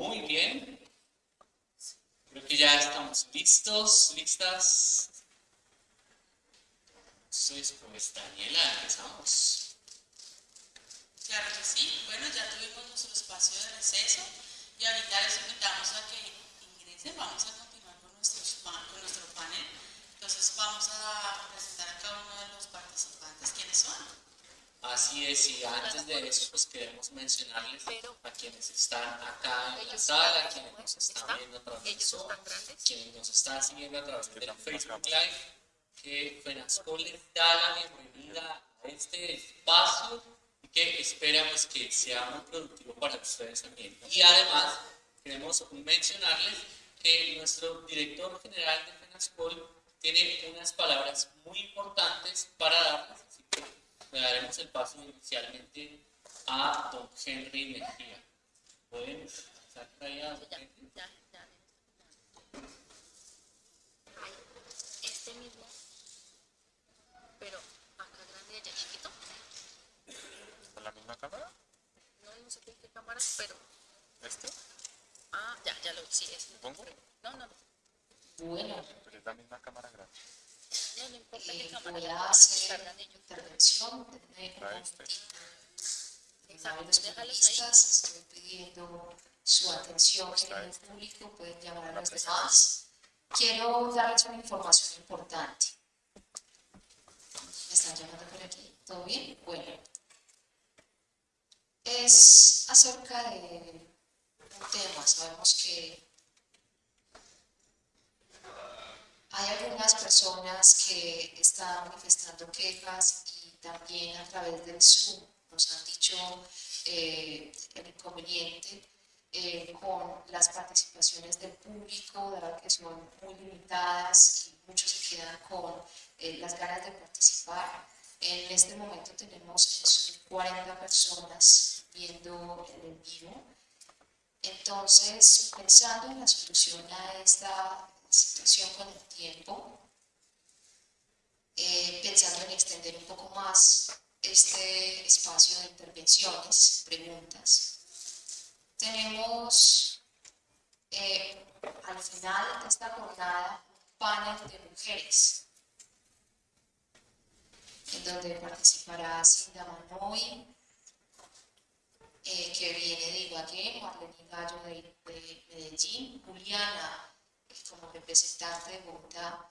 Muy bien. Creo que ya estamos listos, listas. Entonces, pues Daniela, empezamos. Claro que sí. Bueno, ya tuvimos nuestro espacio de receso y ahorita les invitamos a que ingresen. Vamos a continuar con, nuestros con nuestro panel. Entonces vamos a presentar a cada uno de los participantes. ¿Quiénes son? Así es, y antes de eso, pues queremos mencionarles a quienes están acá en la sala, quienes nos están viendo a través de Zoom, quienes nos están siguiendo a través del Facebook Live, que FENASCOL les da la bienvenida a este espacio y que espera pues, que sea muy productivo para ustedes también. Y además, queremos mencionarles que nuestro director general de FENASCOL tiene unas palabras muy importantes para darles, le daremos el paso inicialmente a don Henry Mejía. ¿Pueden ya. Ay, Este mismo, pero acá grande y allá chiquito. ¿Con la misma cámara? No, no sé qué, qué cámara, pero. ¿Este? Ah, ya, ya lo sí es. ¿Pongo? No, no, no. Bueno, Pero es la misma cámara grande. No, no importa qué eh, cámara. hacer intervención. Denme un Trae este. momentito. Exacto, déjalos estoy pidiendo su atención general público, pueden llamar a los demás. Quiero darles una información importante. ¿Me están llamando por aquí? ¿Todo bien? Bueno. Es acerca de un tema. Sabemos que hay algunas personas que están manifestando quejas y también a través del Zoom nos han dicho eh, el inconveniente eh, con las participaciones del público, dado que son muy limitadas y muchos se quedan con eh, las ganas de participar. En este momento tenemos en Zoom 40 personas viendo el en vivo. Entonces, pensando en la solución a esta situación con el tiempo, eh, pensando en extender un poco más este espacio de intervenciones, preguntas, tenemos eh, al final de esta jornada un panel de mujeres en donde participará Cinda Manoy, eh, que viene de Ibagué, Marlene Gallo de, de Medellín, Juliana como representante de Bogotá.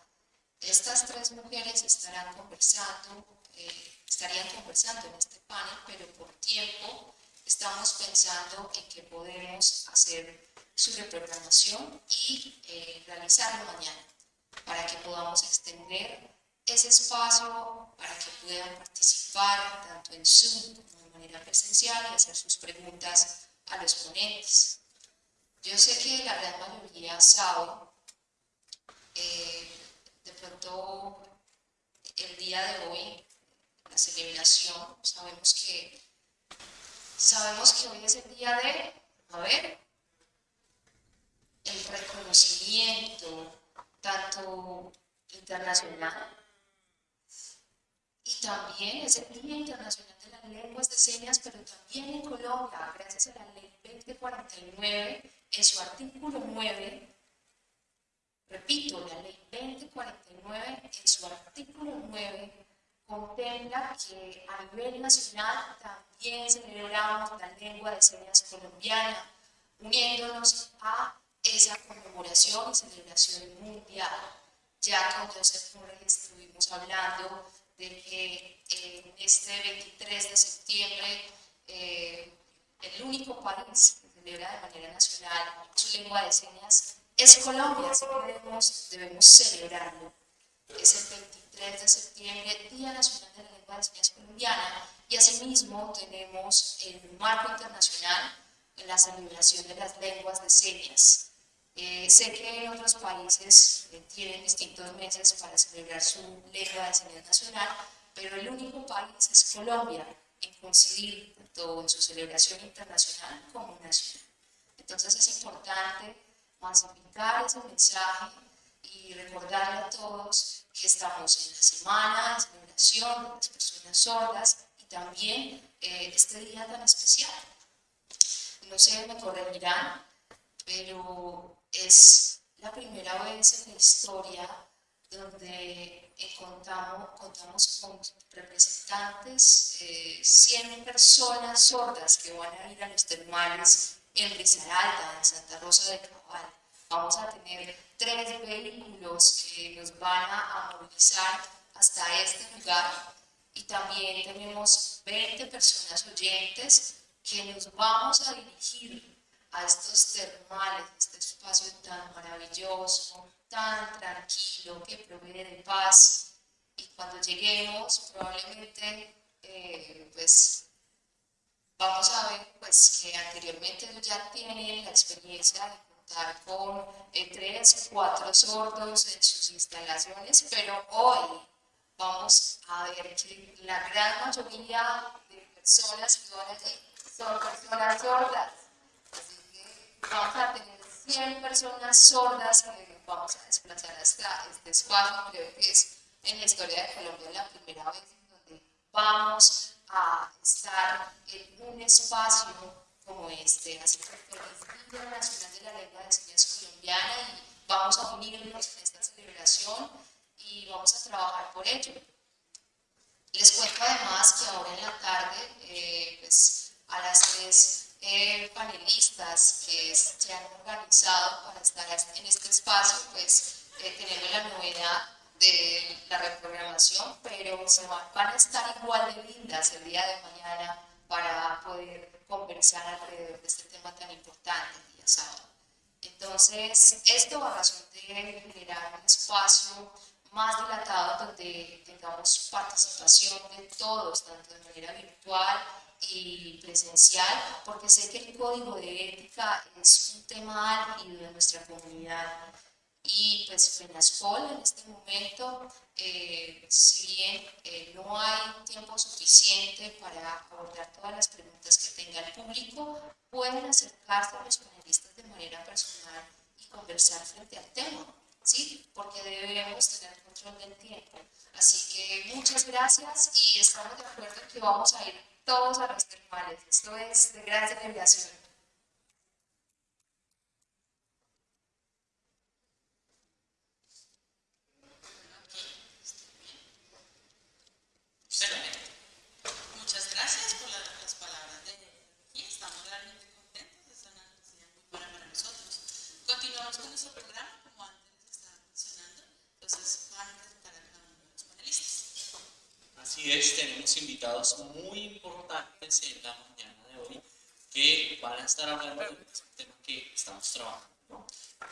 Estas tres mujeres estarán conversando, eh, estarían conversando en este panel, pero por tiempo estamos pensando en que podemos hacer su reprogramación y eh, realizarlo mañana para que podamos extender ese espacio para que puedan participar tanto en Zoom como de manera presencial y hacer sus preguntas a los ponentes. Yo sé que la gran mayoría sabe, eh, de pronto el día de hoy, la celebración, sabemos que, sabemos que hoy es el día de, a ver, el reconocimiento tanto internacional y también es el Día Internacional de las Lenguas de Señas, pero también en Colombia, gracias a la Ley 2049, en su artículo 9, repito, la Ley 2049, en su artículo 9, contempla que a nivel nacional también celebramos la lengua de señas colombiana, uniéndonos a esa conmemoración y celebración mundial. Ya Joseph Murray estuvimos hablando de que en este 23 de septiembre eh, el único país que celebra de manera nacional su lengua de señas es Colombia, así que debemos, debemos celebrarlo. Es el 23 de septiembre, Día Nacional de la Lengua de Señas Colombiana, y asimismo tenemos el marco internacional en la celebración de las lenguas de señas. Eh, sé que otros países eh, tienen distintos meses para celebrar su lengua de señas nacional, pero el único país es Colombia en coincidir tanto en su celebración internacional como nacional. Entonces es importante masificar ese mensaje y recordarle a todos que estamos en la semana de celebración de las personas sordas y también eh, este día tan especial. No sé, me corregirán, pero es la primera vez en la historia donde contamos, contamos con representantes, eh, 100 personas sordas que van a ir a los termales en Risaralda, en Santa Rosa de Cabal. Vamos a tener tres vehículos que nos van a movilizar hasta este lugar y también tenemos 20 personas oyentes que nos vamos a dirigir a estos termales, este espacio tan maravilloso, tan tranquilo, que provee de paz. Y cuando lleguemos, probablemente, eh, pues, vamos a ver pues, que anteriormente ya tienen la experiencia contar con eh, tres, cuatro sordos en sus instalaciones, pero hoy vamos a ver que la gran mayoría de personas que van allí son personas sordas. Así que vamos a tener 100 personas sordas que vamos a desplazar hasta este espacio. Creo que es en la historia de Colombia la primera vez en donde vamos a estar en un espacio como este. Que feliz Día Nacional de la Lengua de Señas Colombiana y vamos a unirnos en esta celebración y vamos a trabajar por ello. Les cuento además que ahora en la tarde, eh, pues, a las tres eh, panelistas que se han organizado para estar en este espacio, pues eh, tenemos la novedad de la reprogramación, pero se van, van a estar igual de lindas el día de mañana para poder conversar alrededor de este tema tan importante el día sábado. Entonces, esto a razón de generar un espacio más dilatado donde tengamos participación de todos, tanto de manera virtual y presencial, porque sé que el código de ética es un tema álgido de nuestra comunidad y pues FENASCOL en este momento, eh, si bien eh, no hay tiempo suficiente para abordar todas las preguntas que tenga el público, pueden acercarse a los panelistas de manera personal y conversar frente al tema. ¿sí? Porque debemos tener control del tiempo. Así que muchas gracias y estamos de acuerdo que vamos a ir todos a los termales. Esto es de gran celebración. Muchas gracias por las palabras de y estamos realmente contentos, es una noticia muy buena para nosotros. Continuamos con nuestro programa, como antes les estaba mencionando, entonces van a presentar a cada uno de los panelistas. Así es, tenemos invitados muy importantes en la mañana de hoy que van a estar hablando de un tema que estamos trabajando, ¿no?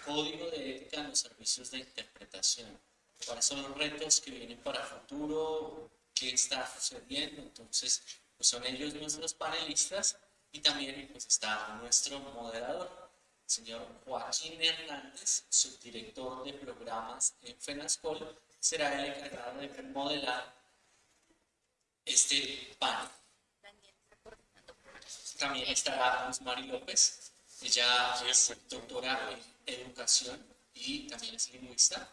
Código de ética en los servicios de interpretación. ¿Cuáles son los retos que vienen para el futuro? ¿Qué está sucediendo? Entonces, pues son ellos nuestros panelistas y también pues está nuestro moderador, el señor Joaquín Hernández, subdirector de programas en FENASCOL, será el encargado de modelar este panel. También estará Mari López, ella es doctora en educación y también es lingüista.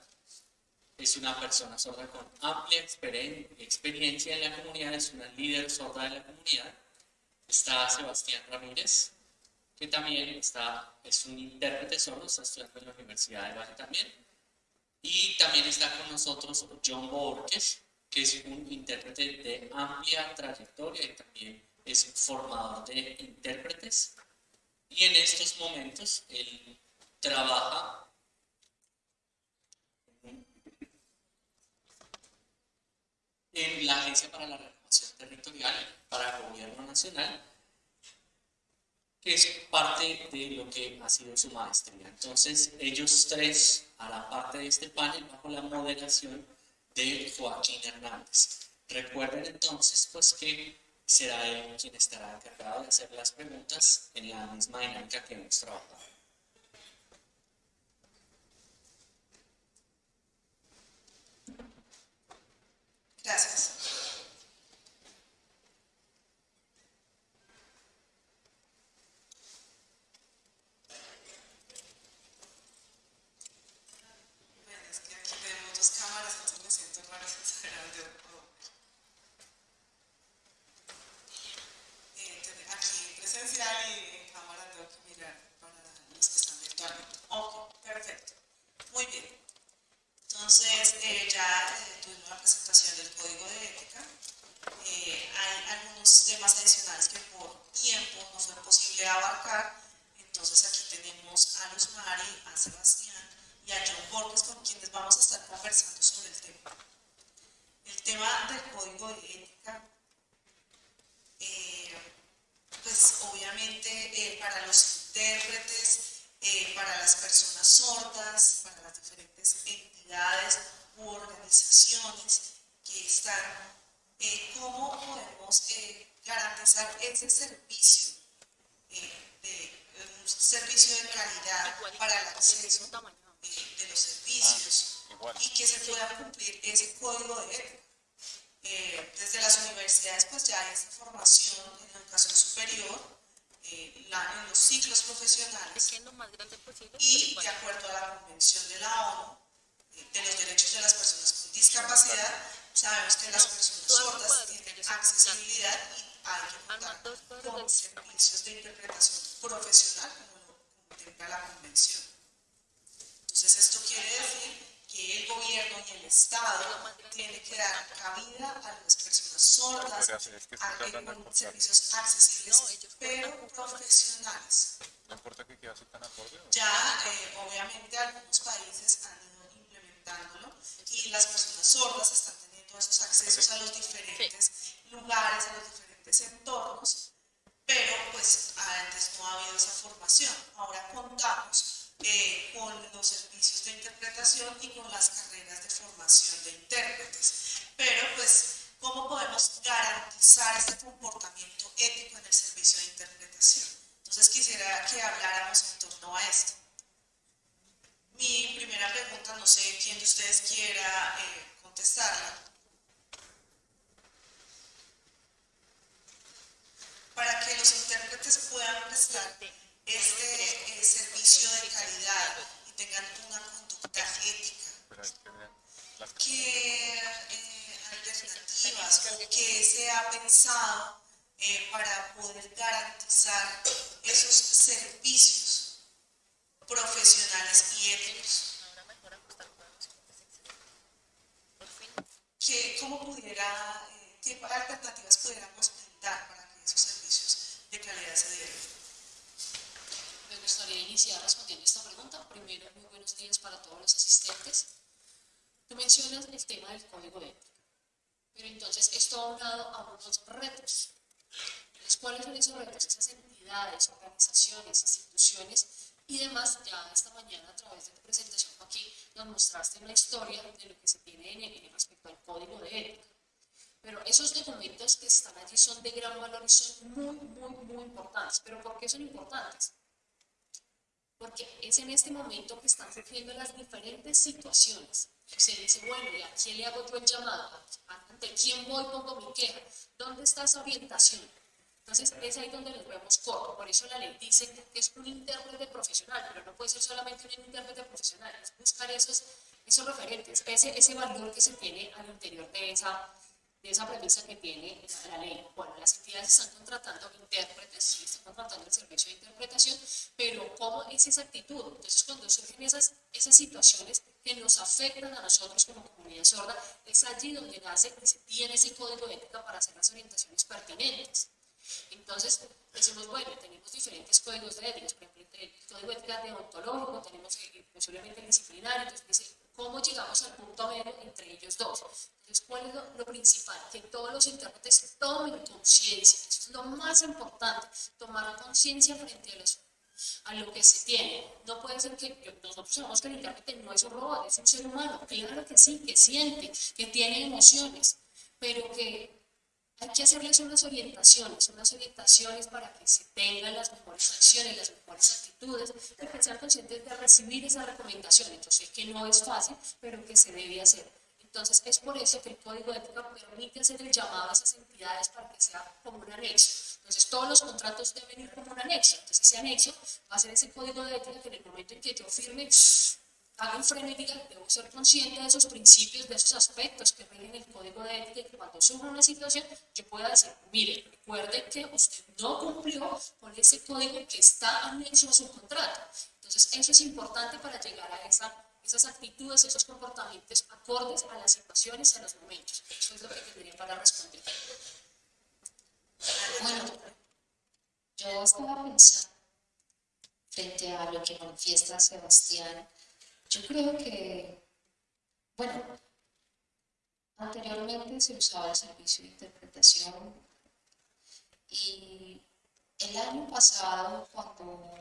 Es una persona sorda con amplia experien- experiencia en la comunidad, es una líder sorda de la comunidad. Está Sebastián Ramírez, que también está, es un intérprete sordo, está estudiando en la Universidad de Valle también. Y también está con nosotros John Borges, que es un intérprete de amplia trayectoria y también es formador de intérpretes. Y en estos momentos él trabaja en la Agencia para la Renovación Territorial para el Gobierno Nacional, que es parte de lo que ha sido su maestría. Entonces, ellos tres harán parte de este panel bajo la moderación de Joaquín Hernández. Recuerden entonces, pues que será él quien estará encargado de hacer las preguntas en la misma dinámica que hemos trabajado. Gracias. Bueno, es que aquí tenemos dos cámaras, entonces me siento raro sin saber de todo. Eh, entonces, aquí presencial y en cámara tengo que mirar para unos temas adicionales que por tiempo no fue posible abarcar. Entonces aquí tenemos a Luz Mari, a Sebastián y a John Borges con quienes vamos a estar conversando sobre el tema. El tema del código de ética, eh, pues obviamente eh, para los intérpretes, eh, para las personas sordas, para las diferentes entidades u organizaciones que están, cómo podemos garantizar ese servicio de un servicio de calidad para el acceso de los servicios y que se pueda cumplir ese código de ética. Eh, desde las universidades pues ya hay esa formación en educación superior, eh, en los y de acuerdo a la Convención de la ONU eh, de los Derechos de las Personas con Discapacidad, sabemos que las personas sordas tienen accesibilidad y hay que contar con servicios de interpretación profesional como lo contempla la Convención. Entonces esto quiere decir que el gobierno y el Estado tienen que dar cabida a las personas sordas, a, con servicios accesibles, pero profesionales. Que tan acorde. Ya, eh, obviamente, algunos países han ido implementándolo y las personas sordas están teniendo esos accesos a los diferentes lugares, a los diferentes entornos, pero pues antes no ha habido esa formación. Ahora contamos eh, con los servicios de interpretación y con las carreras de formación de intérpretes. Pero pues, ¿cómo podemos garantizar este comportamiento ético en el servicio de interpretación? Entonces quisiera que habláramos en torno a esto. Mi primera pregunta, no sé quién de ustedes quiera eh, contestarla. Para que los intérpretes puedan prestar este eh, servicio de calidad y tengan una conducta ética. ¿Qué eh, alternativas o qué se ha pensado eh, para poder garantizar esos servicios profesionales y éticos? ¿Qué, ¿Cómo pudiera, qué alternativas pudiéramos brindar para que esos servicios de calidad se dieran? Me gustaría iniciar respondiendo esta pregunta. Primero, muy buenos días para todos los asistentes. Tú mencionas el tema del código de ética, pero entonces esto ha unado a unos retos. ¿Cuáles son esos retos? Esas entidades, organizaciones, instituciones y demás, ya esta mañana a través de tu presentación aquí nos mostraste una historia de lo que se tiene en, el, respecto al código de ética. Pero esos documentos que están allí son de gran valor y son muy, muy, muy importantes. ¿Pero por qué son importantes? Porque es en este momento que están surgiendo las diferentes situaciones. Se dice, bueno, ¿y a quién le hago yo el llamado? ¿Ante quién voy pongo mi queja? ¿Dónde está esa orientación? Entonces, es ahí donde nos vemos corto. Por eso la ley dice que es un intérprete profesional, pero no puede ser solamente un intérprete profesional, es buscar esos, esos referentes, ese, ese valor que se tiene al interior de esa, de esa premisa que tiene la ley. Bueno, las entidades están contratando intérpretes, sí, están contratando el servicio de interpretación, pero ¿cómo es esa actitud? Entonces, cuando surgen esas, esas situaciones que nos afectan a nosotros como comunidad sorda, es allí donde nace y se tiene ese código de ética para hacer las orientaciones pertinentes. Entonces, decimos, bueno, tenemos diferentes códigos de ética, por ejemplo, el código de ética deontológico, tenemos posiblemente el disciplinario, entonces dice, ¿cómo llegamos al punto medio entre ellos dos? Entonces, ¿cuál es lo, principal? Que todos los intérpretes tomen conciencia, eso es lo más importante, tomar conciencia frente a, los, a lo que se tiene. No puede ser que nosotros sabemos que el intérprete no es un robot, es un ser humano, claro que sí, que siente, que tiene emociones, pero que hay que hacerles unas orientaciones, unas orientaciones para que se tengan las mejores acciones, las mejores actitudes, y que sean conscientes de recibir esa recomendación. Entonces, que no es fácil, pero que se debe hacer. Entonces, es por eso que el Código de Ética permite hacer el llamado a esas entidades para que sea como un anexo. Entonces, todos los contratos deben ir como un anexo. Entonces, ese anexo va a ser ese Código de Ética que en el momento en que yo firme, haga un freno y que debo ser consciente de esos principios, de esos aspectos que rigen el código de ética y que cuando surja una situación yo pueda decir, mire, recuerde que usted no cumplió con ese código que está anexo a su contrato. Entonces eso es importante para llegar a esa, esas actitudes, esos comportamientos acordes a las situaciones, y a los momentos. Eso es lo que tendría para responder. Bueno, yo estaba pensando frente a lo que manifiesta Sebastián yo creo que, bueno, anteriormente se usaba el servicio de interpretación y el año pasado, cuando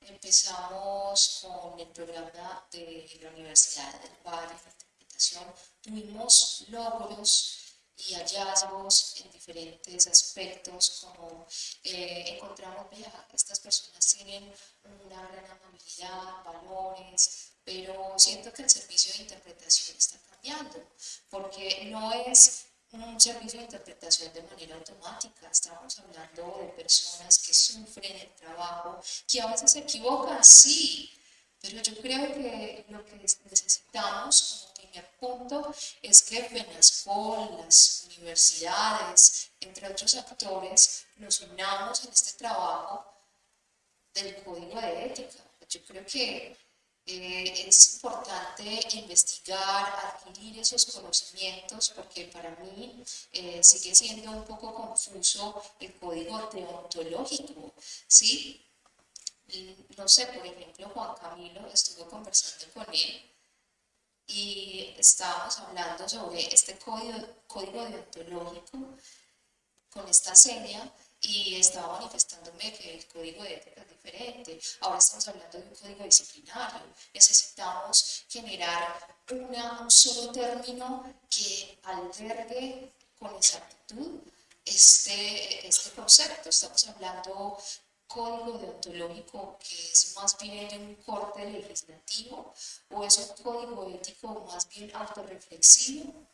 empezamos con el programa de la Universidad del Valle de Interpretación, tuvimos logros y hallazgos en diferentes aspectos, como eh, encontramos, vea, estas personas tienen una gran amabilidad, valores, pero siento que el servicio de interpretación está cambiando, porque no es un servicio de interpretación de manera automática. Estamos hablando de personas que sufren el trabajo, que a veces se equivocan, sí, pero yo creo que lo que necesitamos como primer punto es que FENASCOL, las universidades, entre otros actores, nos unamos en este trabajo del código de ética. Yo creo que eh, es importante investigar, adquirir esos conocimientos, porque para mí eh, sigue siendo un poco confuso el código deontológico, ¿sí? No sé, por ejemplo, Juan Camilo, estuvo conversando con él y estábamos hablando sobre este código, código deontológico con esta serie y estaba manifestándome que el código de ética es diferente. Ahora estamos hablando de un código disciplinario. Necesitamos generar una, un solo término que albergue con exactitud este, este concepto. Estamos hablando código deontológico que es más bien un corte legislativo o es un código ético más bien autorreflexivo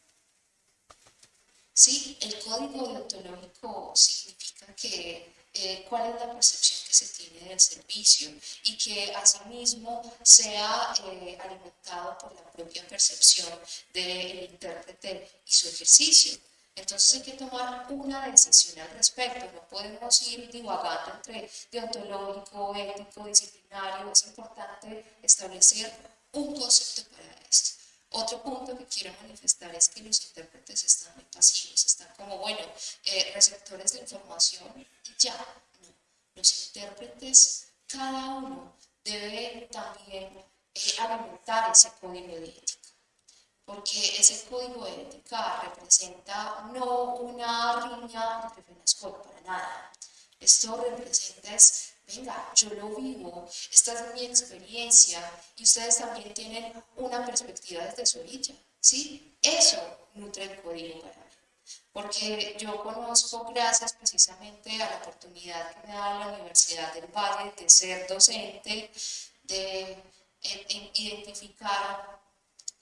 ¿sí? El código deontológico significa que eh, cuál es la percepción que se tiene del servicio y que asimismo sea eh, alimentado por la propia percepción del intérprete y su ejercicio. Entonces hay que tomar una decisión al respecto, no podemos ir divagando entre deontológico, ético, disciplinario, es importante establecer un concepto para. Otro punto que quiero manifestar es que los intérpretes están muy pasivos, están como, bueno, eh, receptores de información y ya. No, los intérpretes, cada uno debe también eh, alimentar ese código de ética, porque ese código de ética representa no una riña entre FENASCOL para nada. Esto representa es venga, yo lo vivo, esta es mi experiencia y ustedes también tienen una perspectiva desde su orilla, ¿sí? Eso nutre el código para mí. Porque yo conozco, gracias precisamente a la oportunidad que me da la Universidad del Valle de ser docente, de identificar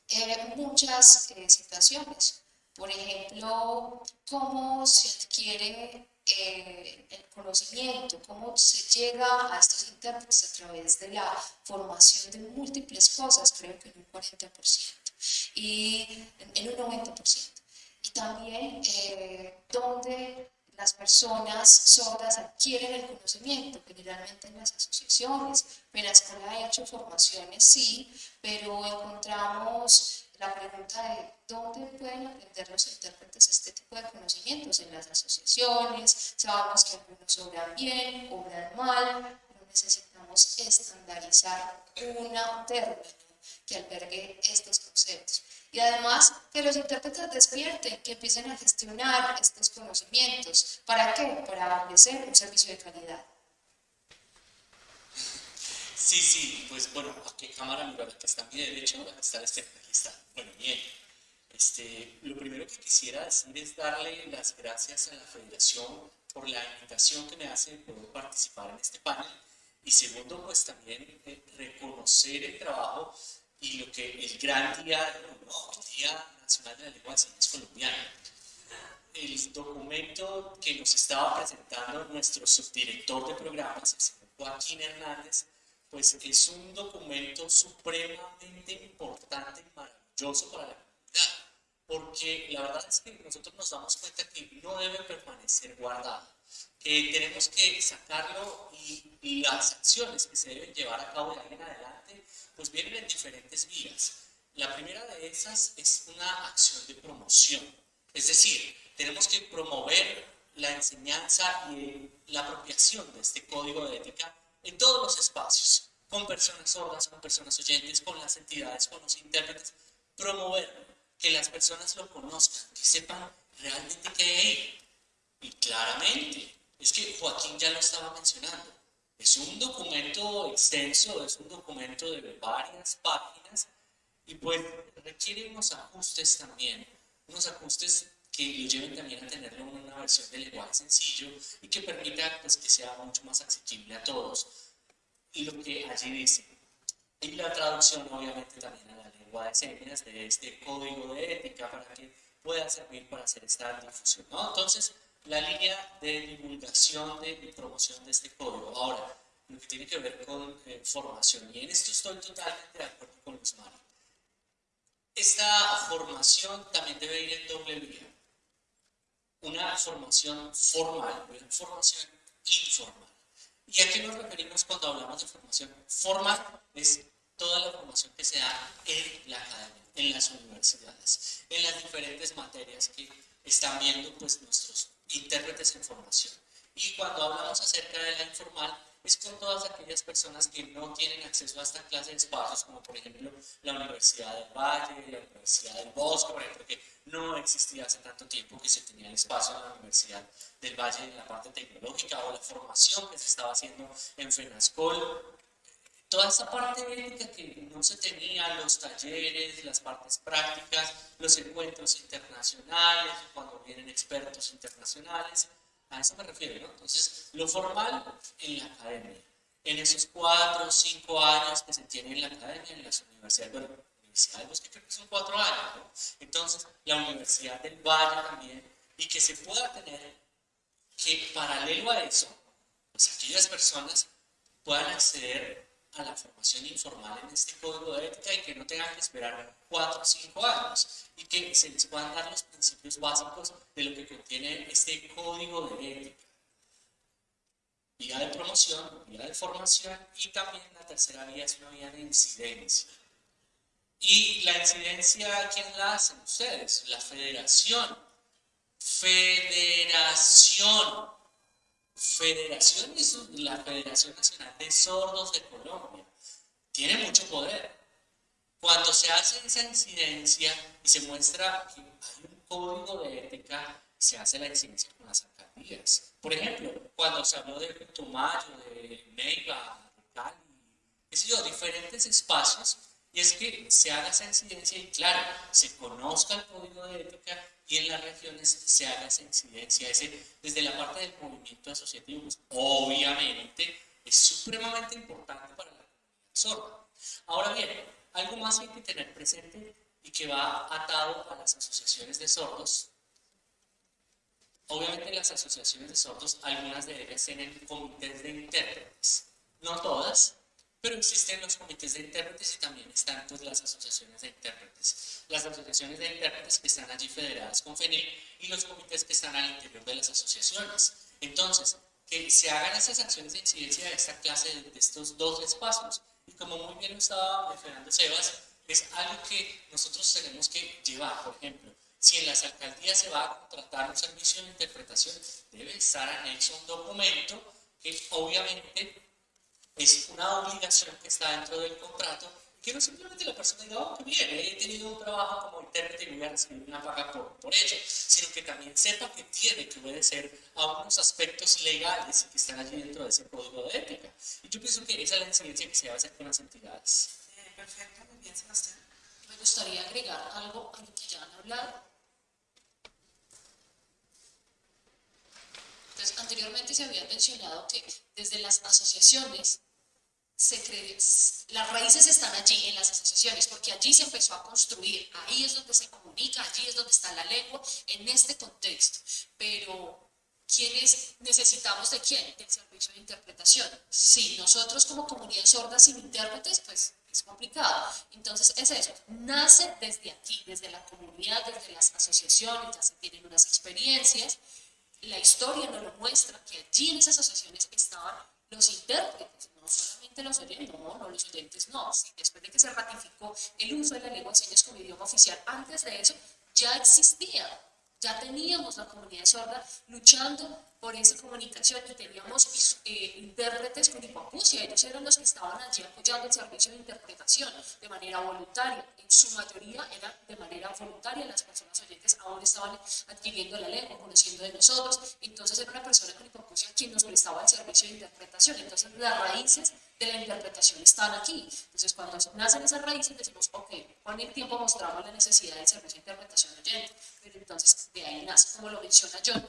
eh, muchas eh, situaciones. Por ejemplo, cómo se adquiere eh, el conocimiento, cómo se llega a estos intérpretes a través de la formación de múltiples cosas, creo que en un 40% y en un 90%. Y también eh, donde las personas sordas adquieren el conocimiento, generalmente en las asociaciones. escuela ha hecho formaciones, sí, pero encontramos la pregunta de dónde pueden aprender los intérpretes este tipo de conocimientos en las asociaciones, sabemos que algunos obran bien, obran mal, pero necesitamos estandarizar un término que albergue estos conceptos. Y además que los intérpretes despierten, que empiecen a gestionar estos conocimientos. ¿Para qué? Para ofrecer un servicio de calidad. Sí, sí, pues bueno, ¿a qué cámara mira que está a mi derecho? Está este, aquí está. Bueno, bien. Este, lo primero que quisiera decir es darle las gracias a la Federación por la invitación que me hace de poder participar en este panel. Y segundo, pues también eh, reconocer el trabajo y lo que el gran día, el Día Nacional de la Lengua de Señas Colombiana. El documento que nos estaba presentando nuestro subdirector de programas, el señor Joaquín Hernández, pues es un documento supremamente importante y maravilloso para la comunidad, porque la verdad es que nosotros nos damos cuenta que no debe permanecer guardado, que tenemos que sacarlo y, las acciones que se deben llevar a cabo de ahí en adelante, pues vienen en diferentes vías. La primera de esas es una acción de promoción, es decir, tenemos que promover la enseñanza y la apropiación de este código de ética en todos los espacios. con personas sordas, con personas oyentes, con las entidades, con los intérpretes, promover que las personas lo conozcan, que sepan realmente qué hay. Y claramente, es que Joaquín ya lo estaba mencionando, es un documento extenso, es un documento de varias páginas y pues requiere unos ajustes también, unos ajustes que lo lleven también a tenerlo en una versión de lenguaje sencillo y que permita pues, que sea mucho más accesible a todos. Y lo que allí dice, y la traducción obviamente también a la lengua de señas de este código de ética para que pueda servir para hacer esta difusión. ¿no? Entonces, la línea de divulgación de, y promoción de este código. Ahora, lo que tiene que ver con eh, formación, y en esto estoy totalmente de acuerdo con los Mari. Esta formación también debe ir en doble vía. Una formación formal, una formación informal. ¿Y a qué nos referimos cuando hablamos de formación formal? Es toda la formación que se da en la academia, en las universidades, en las diferentes materias que están viendo pues, nuestros intérpretes en formación. Y cuando hablamos acerca de la informal, es con todas aquellas personas que no tienen acceso a esta clase de espacios, como por ejemplo la Universidad del Valle, la Universidad del Bosque, por ejemplo, que no existía hace tanto tiempo que se tenía el espacio en la Universidad del Valle en la parte tecnológica, o la formación que se estaba haciendo en FENASCOL, toda esa parte ética que no se tenía, los talleres, las partes prácticas, los encuentros internacionales, cuando vienen expertos internacionales, a eso me refiero, ¿no? Entonces, lo formal en la academia, en esos cuatro o cinco años que se tiene en la academia, en las universidades, bueno, Universidad de Bosque creo que son cuatro años, ¿no? Entonces, la Universidad del Valle también, y que se pueda tener que paralelo a eso, pues aquellas personas puedan acceder a la formación informal en este código de ética y que no tengan que esperar cuatro o cinco años y que se les puedan dar los principios básicos de lo que contiene este código de ética. Vía de promoción, vía de formación y también la tercera vía es una vía de incidencia. Y la incidencia, ¿quién la hacen? Ustedes, la federación. Federación Federación es la Federación Nacional de Sordos de Colombia. Tiene mucho poder. Cuando se hace esa incidencia y se muestra que hay un código de ética, se hace la incidencia con las alcaldías. Por ejemplo, cuando se habló de Putumayo, de Neiva, de Cali, qué sé yo, diferentes espacios, y es que se haga esa incidencia y claro, se conozca el código de ética y en las regiones se haga esa incidencia. Ese, desde la parte del movimiento asociativo, pues, obviamente es supremamente importante para la comunidad sorda. Ahora bien, algo más hay que tener presente y que va atado a las asociaciones de sordos. Obviamente las asociaciones de sordos, algunas de ellas tienen comités de intérpretes, no todas, pero existen los comités de intérpretes y también están pues, las asociaciones de intérpretes. Las asociaciones de intérpretes que están allí federadas con FENIL y los comités que están al interior de las asociaciones. Entonces, que se hagan esas acciones de incidencia de esta clase, de, estos dos espacios. Y como muy bien lo estaba mencionando Sebas, es algo que nosotros tenemos que llevar. Por ejemplo, si en las alcaldías se va a contratar un servicio de interpretación, debe estar anexo un documento que obviamente es una obligación que está dentro del contrato, que no simplemente la persona diga, oh, qué bien, he tenido un trabajo como intérprete y voy a recibir una paga por, por ello, sino que también sepa que tiene que obedecer a unos aspectos legales que están allí dentro de ese código de ética. Y yo pienso que esa es la incidencia que se va a hacer con las entidades. Eh, perfecto, muy bien, Sebastián. Me gustaría agregar algo a lo que ya han hablado. Entonces, anteriormente se había mencionado que desde las asociaciones se cree, las raíces están allí en las asociaciones, porque allí se empezó a construir, ahí es donde se comunica, allí es donde está la lengua, en este contexto. Pero, ¿quiénes necesitamos de quién? Del servicio de interpretación. Si nosotros como comunidad sorda sin intérpretes, pues es complicado. Entonces, es eso, nace desde aquí, desde la comunidad, desde las asociaciones, ya se tienen unas experiencias, la historia nos lo muestra que allí en esas asociaciones estaban los intérpretes, no solamente los oyentes, no, no los oyentes no, después de que se ratificó el uso de la lengua de señas como idioma oficial, antes de eso ya existía Ya teníamos la comunidad sorda luchando por esa comunicación y teníamos eh, intérpretes con hipoacusia. Ellos eran los que estaban allí apoyando el servicio de interpretación de manera voluntaria. En su mayoría era de manera voluntaria. Las personas oyentes aún estaban adquiriendo la lengua, conociendo de nosotros. Entonces era una persona con hipoacusia quien nos prestaba el servicio de interpretación. Entonces las raíces de la interpretación están aquí. Entonces cuando nacen esas raíces decimos, ok, con el tiempo mostramos la necesidad del servicio de interpretación oyente. Pero entonces de ahí nace, como lo menciona John,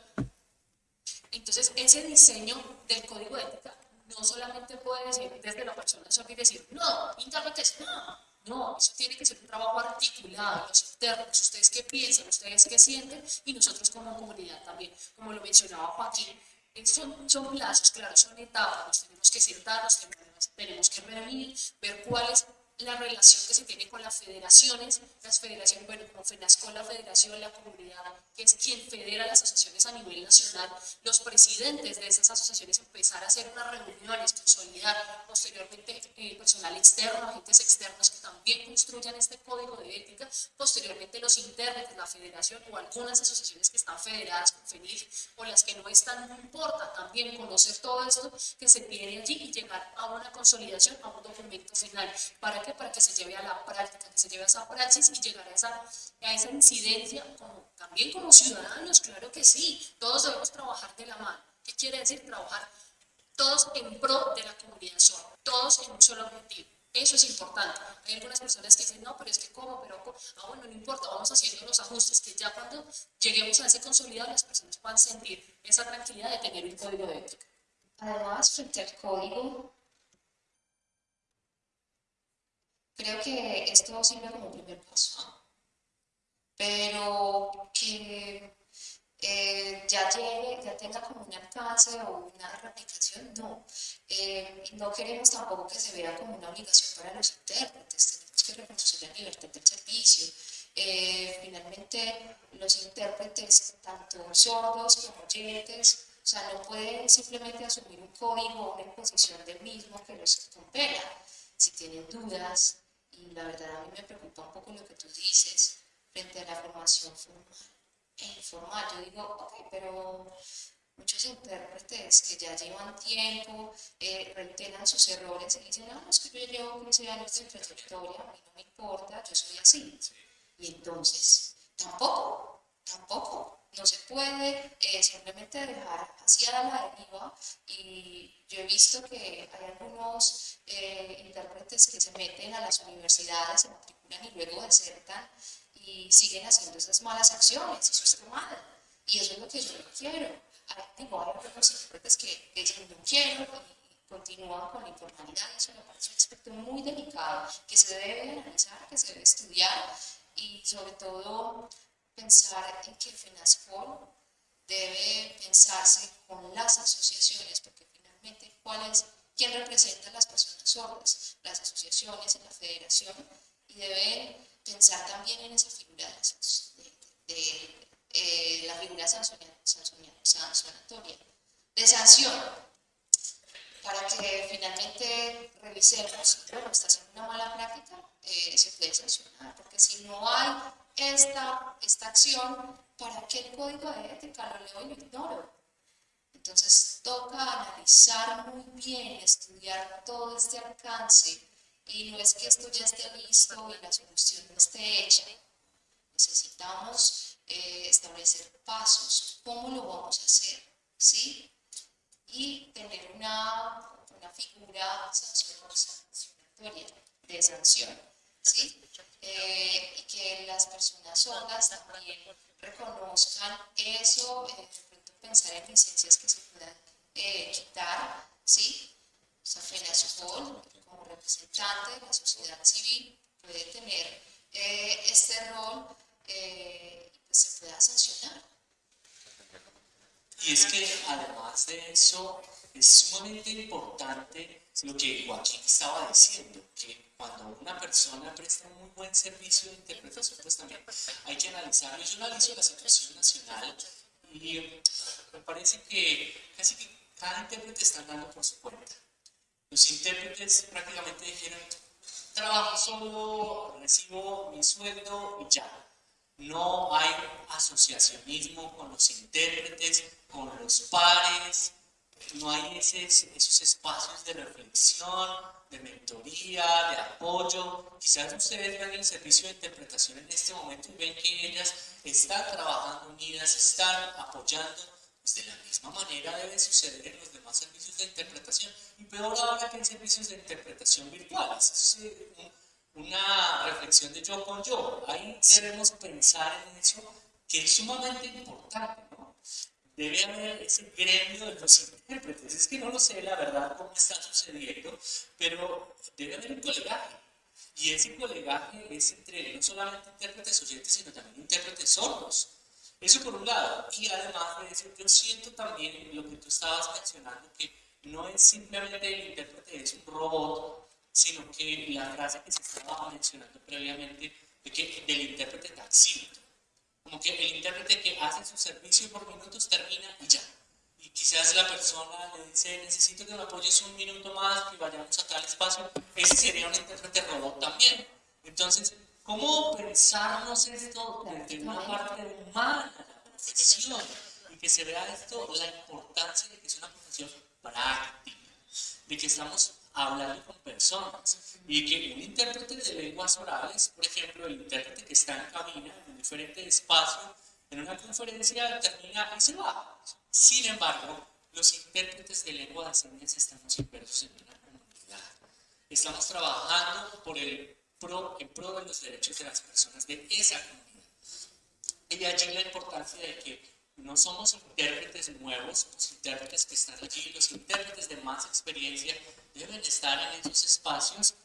entonces, ese diseño del código de ética no solamente puede decir desde la persona y decir, no, intérpretes, no, no, eso tiene que ser un trabajo articulado, los internos, ustedes qué piensan, ustedes qué sienten y nosotros como comunidad también, como lo mencionaba Joaquín, son, son plazos, claro, son etapas, nos tenemos que sentar, nos tenemos que reunir, ver cuáles la relación que se tiene con las federaciones, las federaciones, bueno, como FENASCO, la federación, la comunidad, que es quien federa las asociaciones a nivel nacional, los presidentes de esas asociaciones empezar a hacer unas reuniones, consolidar posteriormente eh, personal externo, agentes externos que también construyan este código de ética, posteriormente los intérpretes, la federación o algunas asociaciones que están federadas con FENIF o las que no están, no importa, también conocer todo esto que se tiene allí y llegar a una consolidación, a un documento final, para que para que se lleve a la práctica, que se lleve a esa praxis y llegar a esa, a esa incidencia, como, también como ciudadanos, claro que sí, todos debemos trabajar de la mano. ¿Qué quiere decir trabajar? Todos en pro de la comunidad sorda, todos en un solo objetivo. Eso es importante. Hay algunas personas que dicen, no, pero es que cómo, pero ah, bueno, no importa, vamos haciendo los ajustes, que ya cuando lleguemos a ese consolidado, las personas puedan sentir esa tranquilidad de tener un código de ética. Además, frente al código, Creo que esto sirve como primer paso, pero que eh, ya llegue, ya tenga como un alcance o una replicación, no. Eh, no queremos tampoco que se vea como una obligación para los intérpretes, tenemos que reconocer la libertad del servicio. Eh, finalmente, los intérpretes, tanto sordos como oyentes, o sea, no pueden simplemente asumir un código o una imposición del mismo que los compela. Si tienen dudas, la verdad a mí me preocupa un poco lo que tú dices frente a la formación formal informal. Yo digo, ok, pero muchos intérpretes que ya llevan tiempo eh, reiteran sus errores y dicen, no, es que yo llevo 15 años de trayectoria, a mí no me importa, yo soy así. Y entonces, tampoco, tampoco. No se puede eh, simplemente dejar hacia la deriva y yo he visto que hay algunos eh, intérpretes que se meten a las universidades, se matriculan y luego desertan y siguen haciendo esas malas acciones, eso está mal. Y eso es lo que yo no quiero. Hay, digo, hay algunos intérpretes que dicen no quiero y continúan con la informalidad, eso me parece un aspecto muy delicado que se debe analizar, que se debe estudiar y sobre todo pensar en que FENASCOL debe pensarse con las asociaciones, porque finalmente, ¿cuál es, ¿quién representa a las personas sordas? Las asociaciones, la federación, y deben pensar también en esa figura de, eh, la figura sancionatoria, de sanción, para que finalmente revisemos, bueno, está haciendo una mala práctica, eh, se puede sancionar, porque si no hay esta, esta acción, ¿para qué el código de ética lo leo y lo ignoro? Entonces toca analizar muy bien, estudiar todo este alcance y no es que esto ya esté listo y la solución no esté hecha. Necesitamos eh, establecer pasos, cómo lo vamos a hacer, ¿sí? Y tener una, una figura sancionatoria de sanción, ¿sí? Eh, y que las personas sordas también reconozcan eso, eh, de pronto pensar en licencias que se puedan eh, quitar, ¿sí? O sea, FENASCOL, como representante de la sociedad civil, puede tener este rol y pues se pueda sancionar. Y es que además de eso, es sumamente importante lo que Joaquín estaba diciendo, que cuando una persona presta un muy buen servicio de interpretación, pues también hay que analizarlo. Yo analizo la situación nacional y me parece que casi que cada intérprete está andando por su cuenta. Los intérpretes prácticamente dijeron, trabajo solo, recibo mi sueldo y ya. no hay asociacionismo con los intérpretes, con los pares, no hay esos, espacios de reflexión, de mentoría, de apoyo. Quizás ustedes ven el servicio de interpretación en este momento y ven que ellas están trabajando unidas, están apoyando. Pues de la misma manera debe suceder en los demás servicios de interpretación. Y peor ahora que en servicios de interpretación virtuales. Es una reflexión de yo con yo. Ahí debemos pensar en eso que es sumamente importante. Debe haber ese gremio de los intérpretes. Es que no lo sé, la verdad, cómo está sucediendo, pero debe haber un colegaje. Y ese colegaje es entre no solamente intérpretes oyentes, sino también intérpretes sordos. Eso por un lado. Y además de eso, yo siento también lo que tú estabas mencionando, que no es simplemente el intérprete es un robot, sino que la frase que se estaba mencionando previamente, de que del intérprete taxímetro como que el intérprete que hace su servicio por minutos termina y ya. Y quizás la persona le dice, necesito que me apoyes un minuto más, que vayamos a tal espacio. Ese sería un intérprete robot también. Entonces, ¿cómo pensarnos esto desde una parte humana la profesión? Y que se vea esto, la importancia de que es una profesión práctica, de que estamos hablando con personas y que un intérprete de lenguas orales, por ejemplo, el intérprete que está en cabina, diferente espacio, en una conferencia termina y se va. Sin embargo, los intérpretes de lengua de señas estamos inversos en una comunidad. Estamos trabajando por el pro, en pro de los derechos de las personas de esa comunidad. Y allí la importancia de que no somos intérpretes nuevos, los intérpretes que están allí, los intérpretes de más experiencia deben estar en esos espacios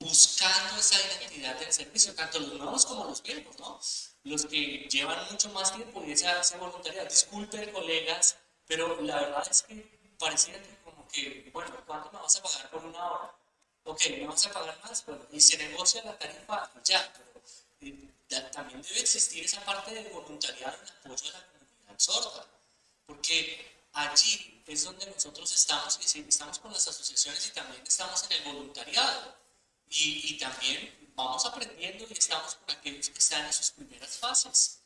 buscando esa identidad del servicio, tanto los nuevos como los viejos, ¿no? Los que llevan mucho más tiempo y esa, esa voluntariedad. Disculpen, colegas, pero la verdad es que pareciera que como que, bueno, ¿cuánto me vas a pagar por una hora? Ok, ¿me vas a pagar más? Bueno, y se negocia la tarifa, ya, pero eh, también debe existir esa parte de voluntariado en apoyo a la comunidad sorda, porque allí es donde nosotros estamos, y estamos con las asociaciones y también estamos en el voluntariado, y, y también vamos aprendiendo y estamos con aquellos que están en sus primeras fases.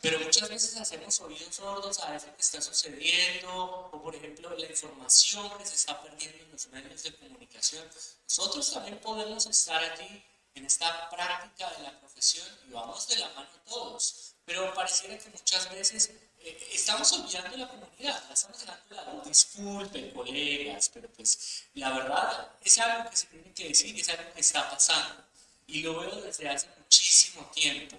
Pero muchas veces hacemos oídos sordos a eso que está sucediendo, o por ejemplo la información que se está perdiendo en los medios de comunicación. Nosotros también podemos estar allí en esta práctica de la profesión y vamos de la mano todos. Pero pareciera que muchas veces eh, estamos olvidando la comunidad, la estamos dejando de lado. Disculpen, colegas, pero pues la verdad es algo que se tiene que decir, es algo que está pasando. Y lo veo desde hace muchísimo tiempo.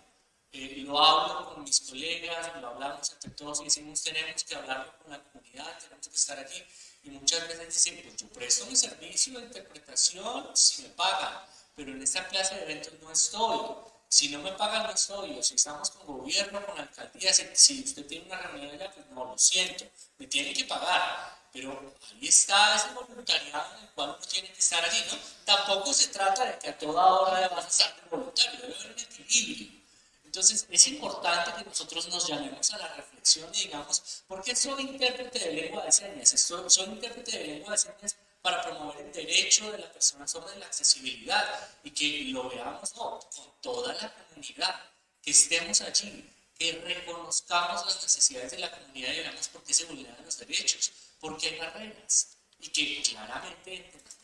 Eh, lo hablo con mis colegas, lo hablamos entre todos y decimos tenemos que hablarlo con la comunidad, tenemos que estar aquí. Y muchas veces dicen, pues yo presto mi servicio de interpretación si me pagan pero en esta clase de eventos no estoy. Si no me pagan, no estoy. O si estamos con gobierno, con alcaldía, si usted tiene una reunión allá, pues no, lo siento, me tiene que pagar. Pero ahí está ese voluntariado en el cual uno tiene que estar allí, ¿no? Tampoco se trata de que a toda hora vas a estar voluntario, debe haber un equilibrio. Entonces, es importante que nosotros nos llamemos a la reflexión y digamos, ¿por qué soy intérprete de lengua de señas? Soy, soy intérprete de lengua de señas para promover el derecho de la persona sobre la accesibilidad y que lo veamos con toda la comunidad, que estemos allí, que reconozcamos las necesidades de la comunidad y veamos por qué se vulneran los derechos, por qué hay barreras y que claramente entendamos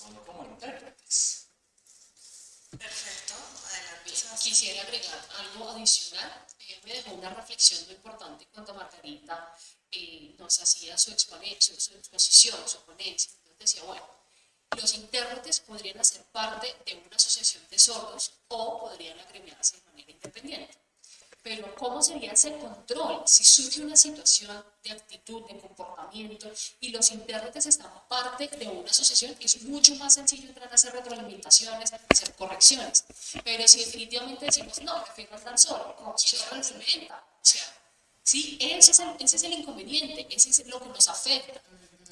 rol como intérpretes. Perfecto, adelante. Quisiera agregar algo adicional. Él me dejó una reflexión muy importante cuando Margarita eh, nos hacía su, exposición, su exposición, su ponencia decía, bueno, los intérpretes podrían hacer parte de una asociación de sordos o podrían agremiarse de manera independiente. Pero ¿cómo sería ese control si surge una situación de actitud, de comportamiento y los intérpretes están parte de una asociación? Es mucho más sencillo entrar a hacer retroalimentaciones, hacer correcciones. Pero si definitivamente decimos, no, no están solo, ¿cómo se retroalimenta? O sea, sí, ese es, el, ese es el inconveniente, ese es lo que nos afecta.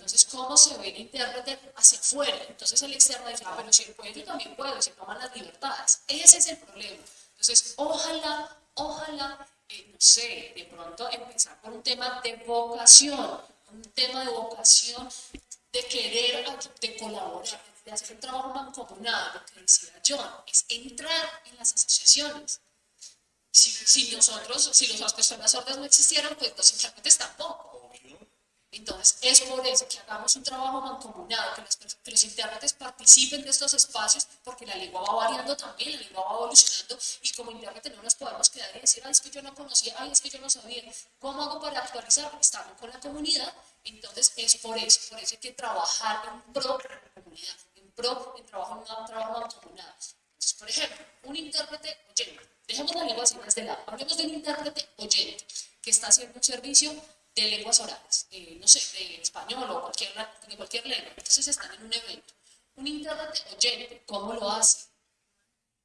Entonces, ¿cómo se ve el intérprete hacia afuera? Entonces el externo dice, ah, pero si él puede, yo también puedo, y se toman las libertades. Ese es el problema. Entonces, ojalá, ojalá, eh, no sé, de pronto empezar por un tema de vocación, un tema de vocación, de querer, de colaborar, de hacer un trabajo mancomunado, lo que decía John, es entrar en las asociaciones. Si, si nosotros, si las personas sordas no existieran, pues los intérpretes tampoco. Entonces, es por eso que hagamos un trabajo mancomunado, que, pers- que los intérpretes participen de estos espacios, porque la lengua va variando también, la lengua va evolucionando, y como intérprete no nos podemos quedar y decir, ay, es que yo no conocía, ay, es que yo no sabía. ¿Cómo hago para actualizar? Estamos con la comunidad, entonces es por eso, por eso hay que trabajar en pro de la comunidad, en pro en trabajo, en un trabajo mancomunado. Entonces, por ejemplo, un intérprete oyente, dejemos la lengua así de lado, hablemos de un intérprete oyente que está haciendo un servicio de lenguas orales, eh, no sé, de español o cualquier, de cualquier lengua. Entonces están en un evento. Un intérprete oyente, ¿cómo lo hace?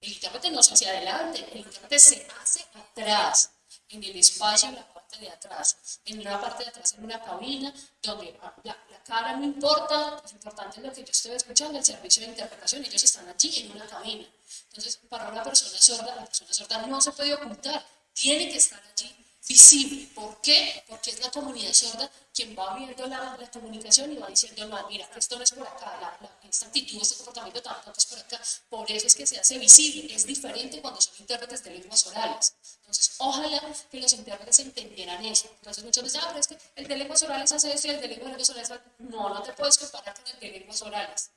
El intérprete no se hace adelante, el intérprete se hace atrás, en el espacio, en la parte de atrás, en una parte de atrás, en una cabina, donde la, la cara no importa, lo importante es lo que yo estoy escuchando, el servicio de interpretación, ellos están allí en una cabina. Entonces, para una persona sorda, la persona sorda no se puede ocultar, tiene que estar allí visible. ¿Por qué? Porque es la comunidad sorda quien va viendo la, la comunicación y va diciendo, no, mira, esto no es por acá, la, la- esta actitud, este comportamiento tampoco es por acá. Por eso es que se hace visible. Es diferente cuando son intérpretes de lenguas orales. Entonces, ojalá que los intérpretes entendieran eso. Entonces, muchos dicen, ah, pero es que el de lenguas orales hace esto y el de lenguas orales hace... No, no te puedes comparar con el de lenguas orales.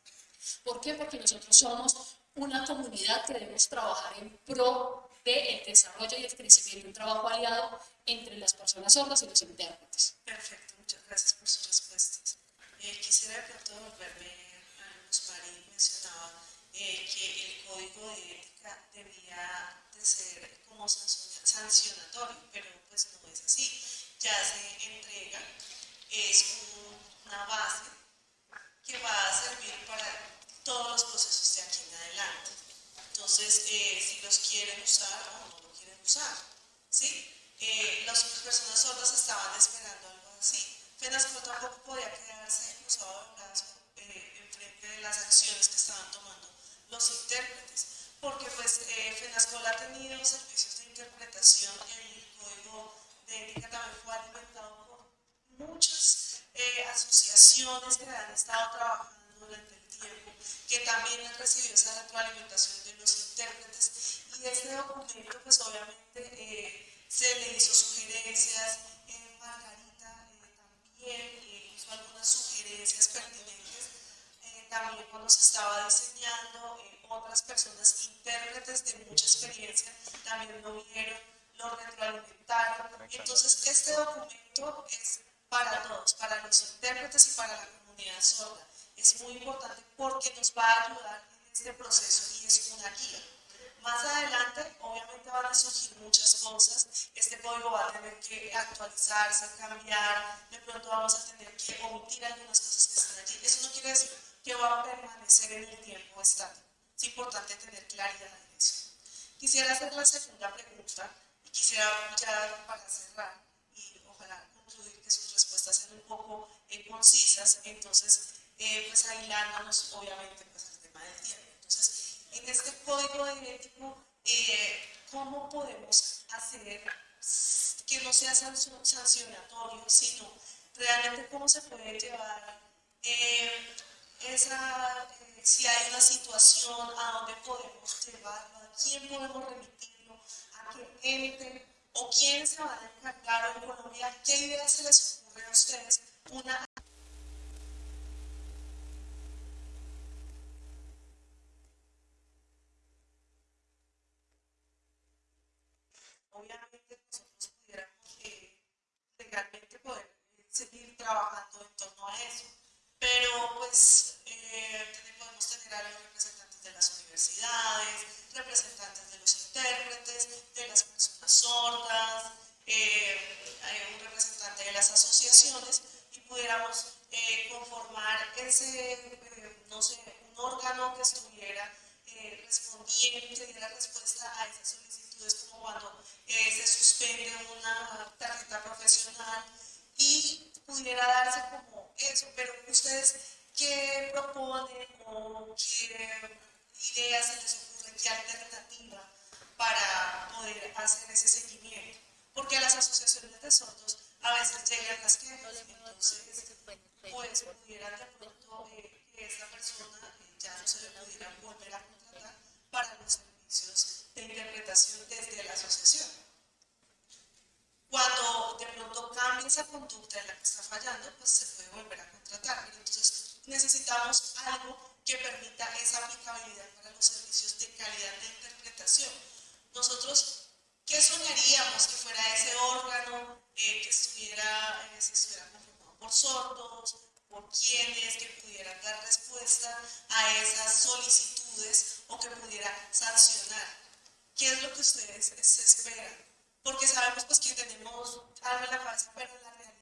¿Por qué? Porque nosotros somos una comunidad que debemos trabajar en pro del desarrollo y el crecimiento, un trabajo aliado entre las personas sordas y los intérpretes. Perfecto, muchas gracias por sus respuestas. Eh, quisiera de pronto volverme a Luz mencionaba eh, que el código de ética debía de ser como sancio- sancionatorio, pero pues no es así. Ya se entrega, es un- una base que va a servir para todos los procesos de aquí en adelante. Entonces, eh, si los quieren usar o no lo quieren usar, ¿sí? Eh, las personas sordas estaban esperando algo así. FENASCO tampoco podía quedarse cruzado de eh, en frente de las acciones que estaban tomando los intérpretes, porque pues eh, FENASCOL ha tenido servicios de interpretación el código de ética también fue alimentado por muchas eh, asociaciones que han estado trabajando durante tiempo, que también han recibido esa retroalimentación de los intérpretes. Y este documento pues obviamente eh, se le hizo sugerencias, eh, Margarita eh, también hizo algunas sugerencias pertinentes, también cuando se estaba diseñando, otras personas intérpretes de mucha experiencia también lo vieron, lo retroalimentaron, entonces este documento es para todos, para los intérpretes y para la comunidad sorda. Es muy importante porque nos va a ayudar en este proceso y es una guía. Más adelante, obviamente van a surgir muchas cosas. Este código va a tener que actualizarse, cambiar. De pronto vamos a tener que omitir algunas cosas que están allí. Eso no quiere decir que va a permanecer en el tiempo estático. Es importante tener claridad en eso. Quisiera hacer la segunda pregunta y quisiera ya para cerrar y ojalá concluir que sus respuestas sean un poco concisas. Entonces, eh, pues aislándonos obviamente pues al tema del tiempo. Entonces, en este código ético, eh, ¿cómo podemos hacer que no sea sancio- sancionatorio, sino realmente cómo se puede llevar eh, esa, eh, si hay una situación, a dónde podemos llevarlo, a quién podemos remitirlo, a qué ente o quién se van a encargar en Colombia, qué ideas se les ocurre a ustedes, una obviamente nosotros pudiéramos eh, legalmente poder eh, seguir trabajando en torno a eso. Pero pues eh, podemos tener a los representantes de las universidades, representantes de los intérpretes, de las personas sordas, eh, hay un representante de las asociaciones y pudiéramos eh, conformar ese, eh, no sé, un órgano que estuviera eh, respondiendo, que diera respuesta a esas solicitudes como cuando eh, se suspende una tarjeta profesional y pudiera darse como eso, pero ustedes, ¿qué proponen o qué ideas se les ocurren, qué alternativa para poder hacer ese seguimiento? Porque a las asociaciones de sordos a veces llegan las quejas, entonces pues pudieran de pronto que esa persona eh, ya no se le pudiera volver a contratar para los servicios de interpretación desde la asociación. Cuando de pronto cambia esa conducta en la que está fallando, pues se puede volver a contratar. Pero entonces necesitamos algo que permita esa aplicabilidad para los servicios de calidad de interpretación. Nosotros, ¿qué soñaríamos que fuera ese órgano eh, que estuviera, eh, estuviera conformado por sordos, por quienes que pudieran dar respuesta a esas solicitudes o que pudiera sancionar? ¿Qué es lo que ustedes se esperan? Porque sabemos pues que tenemos algo en la cabeza, pero en la realidad.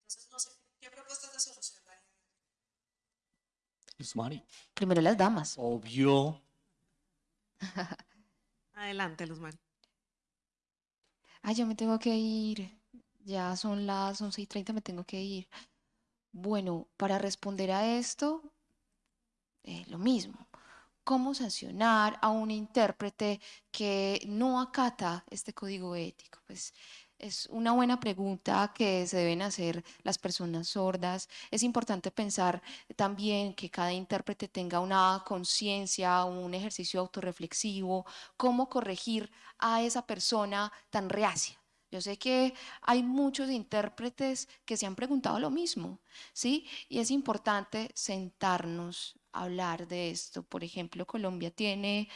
Entonces, no sé, ¿qué propuestas de solución darían? Luzmari. Primero las damas. Obvio. Adelante, Luzmari. Ay, yo me tengo que ir. Ya son las 11 y 30, me tengo que ir. Bueno, para responder a esto, eh, lo mismo. ¿Cómo sancionar a un intérprete que no acata este código ético? Pues es una buena pregunta que se deben hacer las personas sordas. Es importante pensar también que cada intérprete tenga una conciencia, un ejercicio autorreflexivo, cómo corregir a esa persona tan reacia. Yo sé que hay muchos intérpretes que se han preguntado lo mismo, ¿sí? Y es importante sentarnos hablar de esto. Por ejemplo, Colombia tiene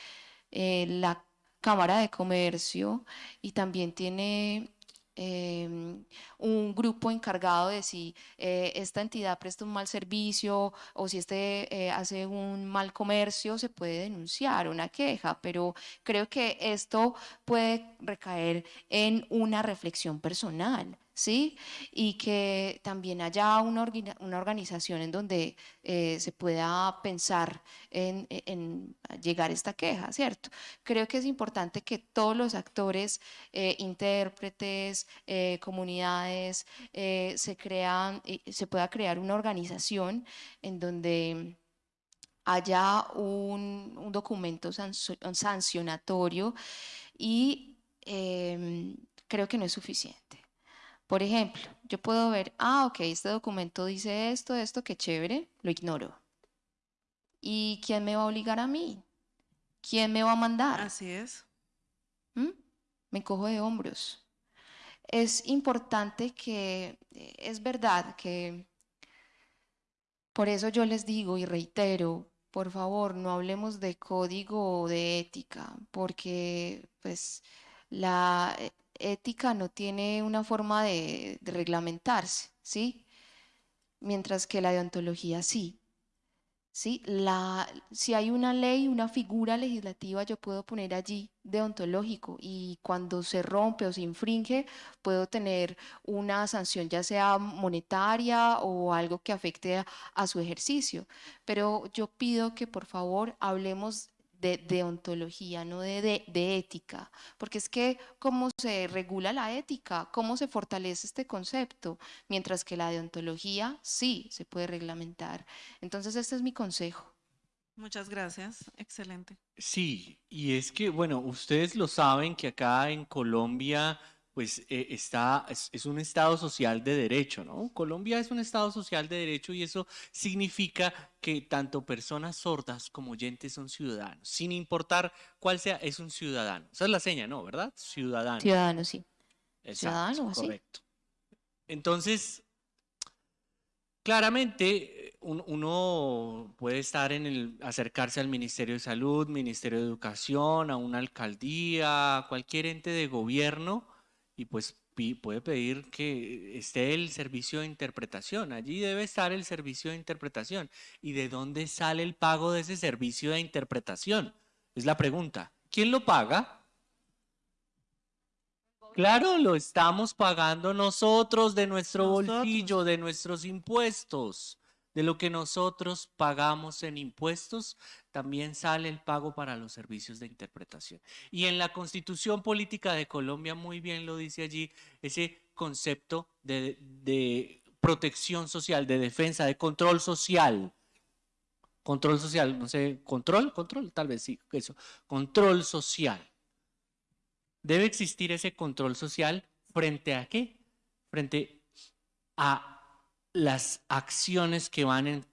eh, la Cámara de Comercio y también tiene em, un grupo encargado de si eh, esta entidad presta un mal servicio o si este eh, hace un mal comercio, se puede denunciar una queja, pero creo que esto puede recaer en una reflexión personal. ¿Sí? Y que también haya una, organización en donde eh, se pueda pensar en, llegar a esta queja, ¿cierto? Creo que es importante que todos los actores, eh, intérpretes, eh, comunidades, se se pueda crear una organización en donde haya un, documento sancionatorio y em, creo que no es suficiente. Por ejemplo, yo puedo ver, ah, ok, este documento dice esto, esto, qué chévere, lo ignoro. ¿Y quién me va a obligar a mí? ¿Quién me va a mandar? Así es. ¿Mm? Me cojo de hombros. Es importante que, eh, es verdad que, por eso yo les digo y reitero, por favor, no hablemos de código o de ética, porque pues la eh, ética no tiene una forma de, reglamentarse, ¿sí? Mientras que la deontología sí. ¿sí? La, si hay una ley, una figura legislativa, yo puedo poner allí deontológico y cuando se rompe o se infringe, puedo tener una sanción ya sea monetaria o algo que afecte a, a su ejercicio. Pero yo pido que por favor hablemos de deontología, no de, de, de ética, porque es que cómo se regula la ética, cómo se fortalece este concepto, mientras que la deontología sí se puede reglamentar. Entonces, este es mi consejo. Muchas gracias. Excelente. Sí, y es que, bueno, ustedes lo saben que acá en Colombia, pues eh, está, es, es un estado social de derecho, ¿no? Colombia es un estado social de derecho y eso significa que tanto personas sordas como oyentes son ciudadanos, sin importar cuál sea, es un ciudadano. Esa es la seña, ¿no? ¿Verdad? Ciudadano. Ciudadano, sí. Exacto, ciudadano, correcto. Entonces, claramente un- uno puede estar en el, acercarse al Ministerio de Salud, Ministerio de Educación, a una alcaldía, a cualquier ente de gobierno y pues puede pedir que esté el servicio de interpretación. Allí debe estar el servicio de interpretación. ¿Y de dónde sale el pago de ese servicio de interpretación? Es la pregunta. ¿Quién lo paga? Claro, lo estamos pagando nosotros de nuestro Nosotros. bolsillo, de nuestros impuestos. De lo que nosotros pagamos en impuestos, también sale el pago para los servicios de interpretación. Y en la Constitución Política de Colombia, muy bien lo dice allí, ese concepto de, protección social, de defensa, de control social. Control social, no sé, control, control, tal vez sí, eso. Control social. Debe existir ese control social frente a qué? Frente a las acciones que van en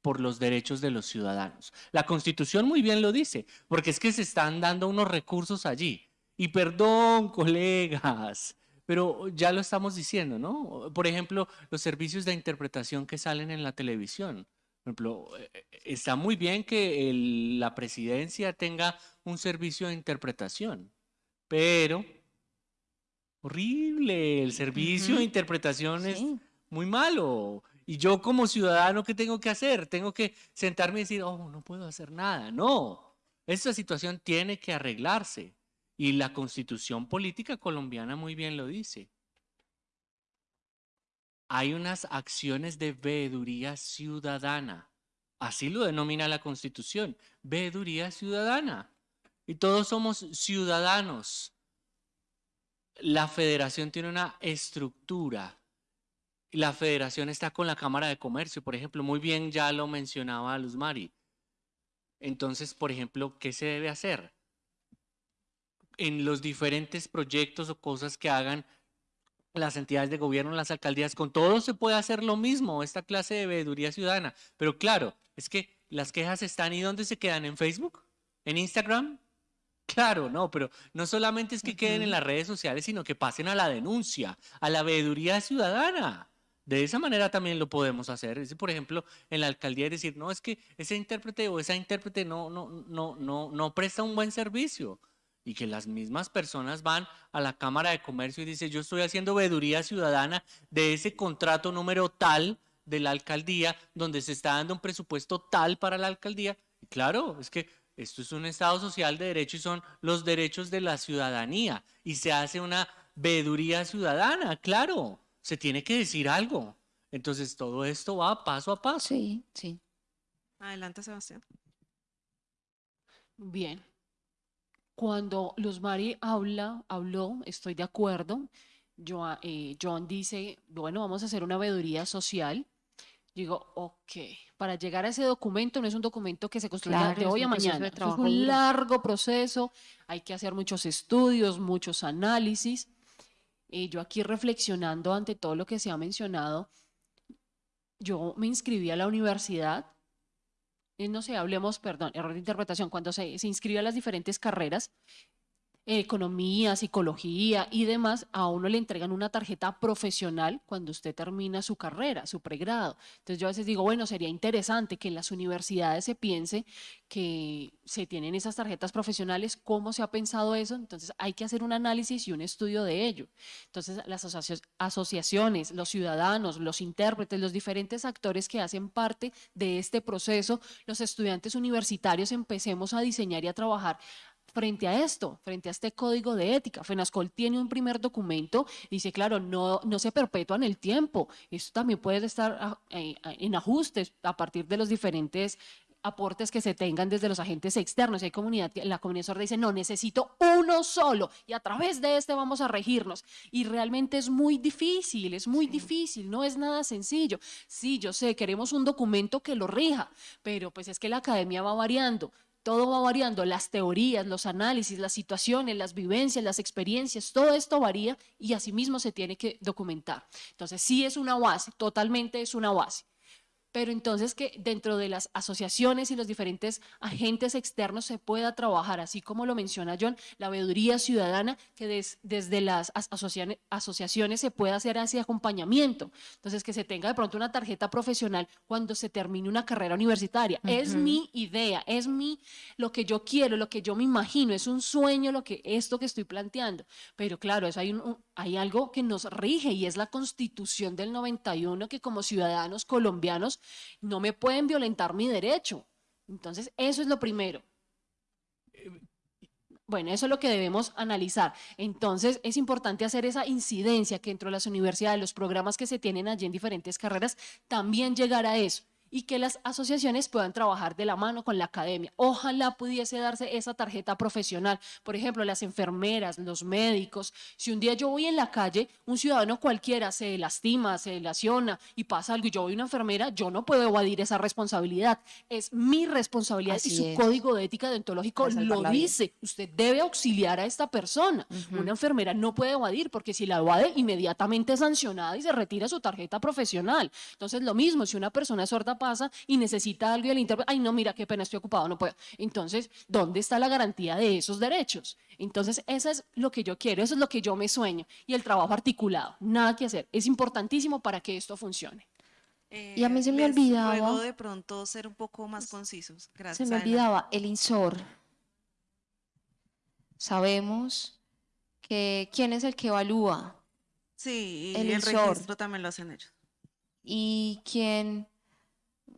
por los derechos de los ciudadanos. La Constitución muy bien lo dice, porque es que se están dando unos recursos allí. Y perdón, colegas, pero ya lo estamos diciendo, ¿no? Por ejemplo, los servicios de interpretación que salen en la televisión. Por ejemplo, eh, está muy bien que el- la presidencia tenga un servicio de interpretación, pero horrible, el servicio de interpretación es Sí. Muy malo. Y yo como ciudadano, ¿qué tengo que hacer? Tengo que sentarme y decir, oh, no puedo hacer nada. No, esta situación tiene que arreglarse. Y la constitución política colombiana muy bien lo dice. Hay unas acciones de veeduría ciudadana. Así lo denomina la constitución, veeduría ciudadana. Y todos somos ciudadanos. La federación tiene una estructura. La federación está con la Cámara de Comercio, por ejemplo, muy bien ya lo mencionaba Luz Mari. Entonces, por ejemplo, ¿qué se debe hacer? En los diferentes proyectos o cosas que hagan las entidades de gobierno, las alcaldías, con todo se puede hacer lo mismo, esta clase de veeduría ciudadana. Pero claro, es que las quejas están y ¿dónde se quedan? ¿En Facebook? ¿En Instagram? Claro, no, pero no solamente es que queden en las redes sociales, sino que pasen a la denuncia, a la veeduría ciudadana. De esa manera también lo podemos hacer. Es, por ejemplo, en la alcaldía decir, no, es que ese intérprete o esa intérprete no, no, no, no, no presta un buen servicio. Y que las mismas personas van a la Cámara de Comercio y dicen, yo estoy haciendo veeduría ciudadana de ese contrato número tal de la alcaldía, donde se está dando un presupuesto tal para la alcaldía. Y claro, es que esto es un Estado social de derecho y son los derechos de la ciudadanía. Y se hace una veeduría ciudadana, claro. Se tiene que decir algo. Entonces todo esto va paso a paso. Sí, sí. Adelante, Sebastián. Bien. Cuando Luz Mari habla, habló, estoy de acuerdo. Joa- eh, John dice, bueno, vamos a hacer una veeduría social. Digo, ok, para llegar a ese documento no es un documento que se construya Claro, de es hoy un a mañana. Es trabajo un largo proceso, hay que hacer muchos estudios, muchos análisis. Yo aquí reflexionando ante todo lo que se ha mencionado, yo me inscribí a la universidad, eh, no sé, hablemos, perdón, error de interpretación, cuando se, se inscribe a las diferentes carreras, economía, psicología y demás, a uno le entregan una tarjeta profesional cuando usted termina su carrera, su pregrado. Entonces yo a veces digo, bueno, sería interesante que en las universidades se piense que se tienen esas tarjetas profesionales, cómo se ha pensado eso, entonces hay que hacer un análisis y un estudio de ello. Entonces las asociaciones, los ciudadanos, los intérpretes, los diferentes actores que hacen parte de este proceso, los estudiantes universitarios empecemos a diseñar y a trabajar frente a esto, frente a este código de ética. FENASCOL tiene un primer documento, dice, claro, no, no se perpetúa en el tiempo. Esto también puede estar ah, eh, ah, en ajustes a partir de los diferentes aportes que se tengan desde los agentes externos. Hay comunidad, la comunidad sorda dice, no, necesito uno solo y a través de este vamos a regirnos. Y realmente es muy difícil, es muy difícil, no es nada sencillo. Sí, yo sé, queremos un documento que lo rija, pero pues es que la academia va variando. Todo va variando, las teorías, los análisis, las situaciones, las vivencias, las experiencias, todo esto varía y asimismo se tiene que documentar. Entonces, sí es una base, totalmente es una base. Pero entonces que dentro de las asociaciones y los diferentes agentes externos se pueda trabajar, así como lo menciona John, la veeduría ciudadana, que des- desde las as- asociaciones, asociaciones se pueda hacer ese acompañamiento. Entonces, que se tenga de pronto una tarjeta profesional cuando se termine una carrera universitaria. Es Ujú. mi idea, es mi, lo que yo quiero, lo que yo me imagino, es un sueño lo que, esto que estoy planteando. Pero claro, eso hay, un- hay algo que nos rige y es la constitución del 91 que como ciudadanos colombianos no me pueden violentar mi derecho. Entonces, eso es lo primero. Bueno, eso es lo que debemos analizar. Entonces, es importante hacer esa incidencia que dentro de las universidades, los programas que se tienen allí en diferentes carreras, también llegar a eso y que las asociaciones puedan trabajar de la mano con la academia. Ojalá pudiese darse esa tarjeta profesional. Por ejemplo, las enfermeras, los médicos. Si un día yo voy en la calle, un ciudadano cualquiera se lastima, se lesiona y pasa algo y yo voy una enfermera, yo no puedo evadir esa responsabilidad. Es mi responsabilidad y Así su es. código de ética deontológico lo dice. Usted debe auxiliar a esta persona. Ujú. Una enfermera no puede evadir porque si la evade, inmediatamente es sancionada y se retira su tarjeta profesional. Entonces, lo mismo, si una persona es sorda, pasa y necesita algo y el intérprete, ay no, mira, qué pena, estoy ocupado, no puedo. Entonces, ¿dónde está la garantía de esos derechos? Entonces, eso es lo que yo quiero, eso es lo que yo me sueño. Y el trabajo articulado, nada que hacer. Es importantísimo para que esto funcione. Y a mí se me olvidaba- Ruego de pronto ser un poco más concisos. Se Gracias. me adelante. olvidaba, el INSOR. Sabemos que quién es el que evalúa Sí, y el el, registro también lo hacen ellos. y quién,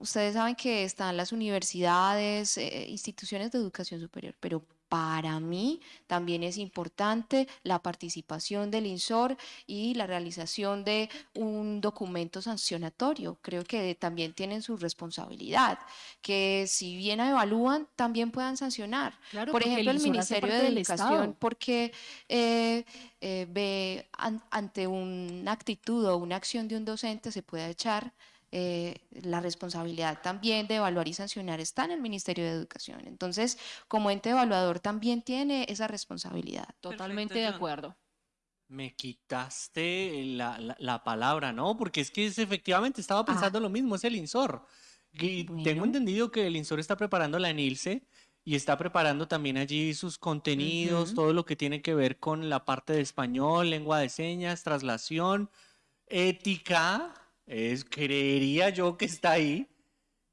ustedes saben que están las universidades, eh, instituciones de educación superior, pero para mí también es importante la participación del INSOR y la realización de un documento sancionatorio. Creo que también tienen su responsabilidad, que si bien evalúan, también puedan sancionar. Claro, Por el ejemplo, el Ministerio de Educación, porque eh, eh, ve an- ante una actitud o una acción de un docente se puede echar eh, la responsabilidad también de evaluar y sancionar está en el Ministerio de Educación. Entonces, como ente evaluador también tiene esa responsabilidad. Totalmente Perfecto, de acuerdo. Me quitaste la, la- la palabra, ¿no? Porque es que es, efectivamente estaba pensando lo mismo, es el INSOR. Y tengo entendido que el INSOR está preparando la NILSE y está preparando también allí sus contenidos, todo lo que tiene que ver con la parte de español, lengua de señas, traslación, ética, es, creería yo que está ahí.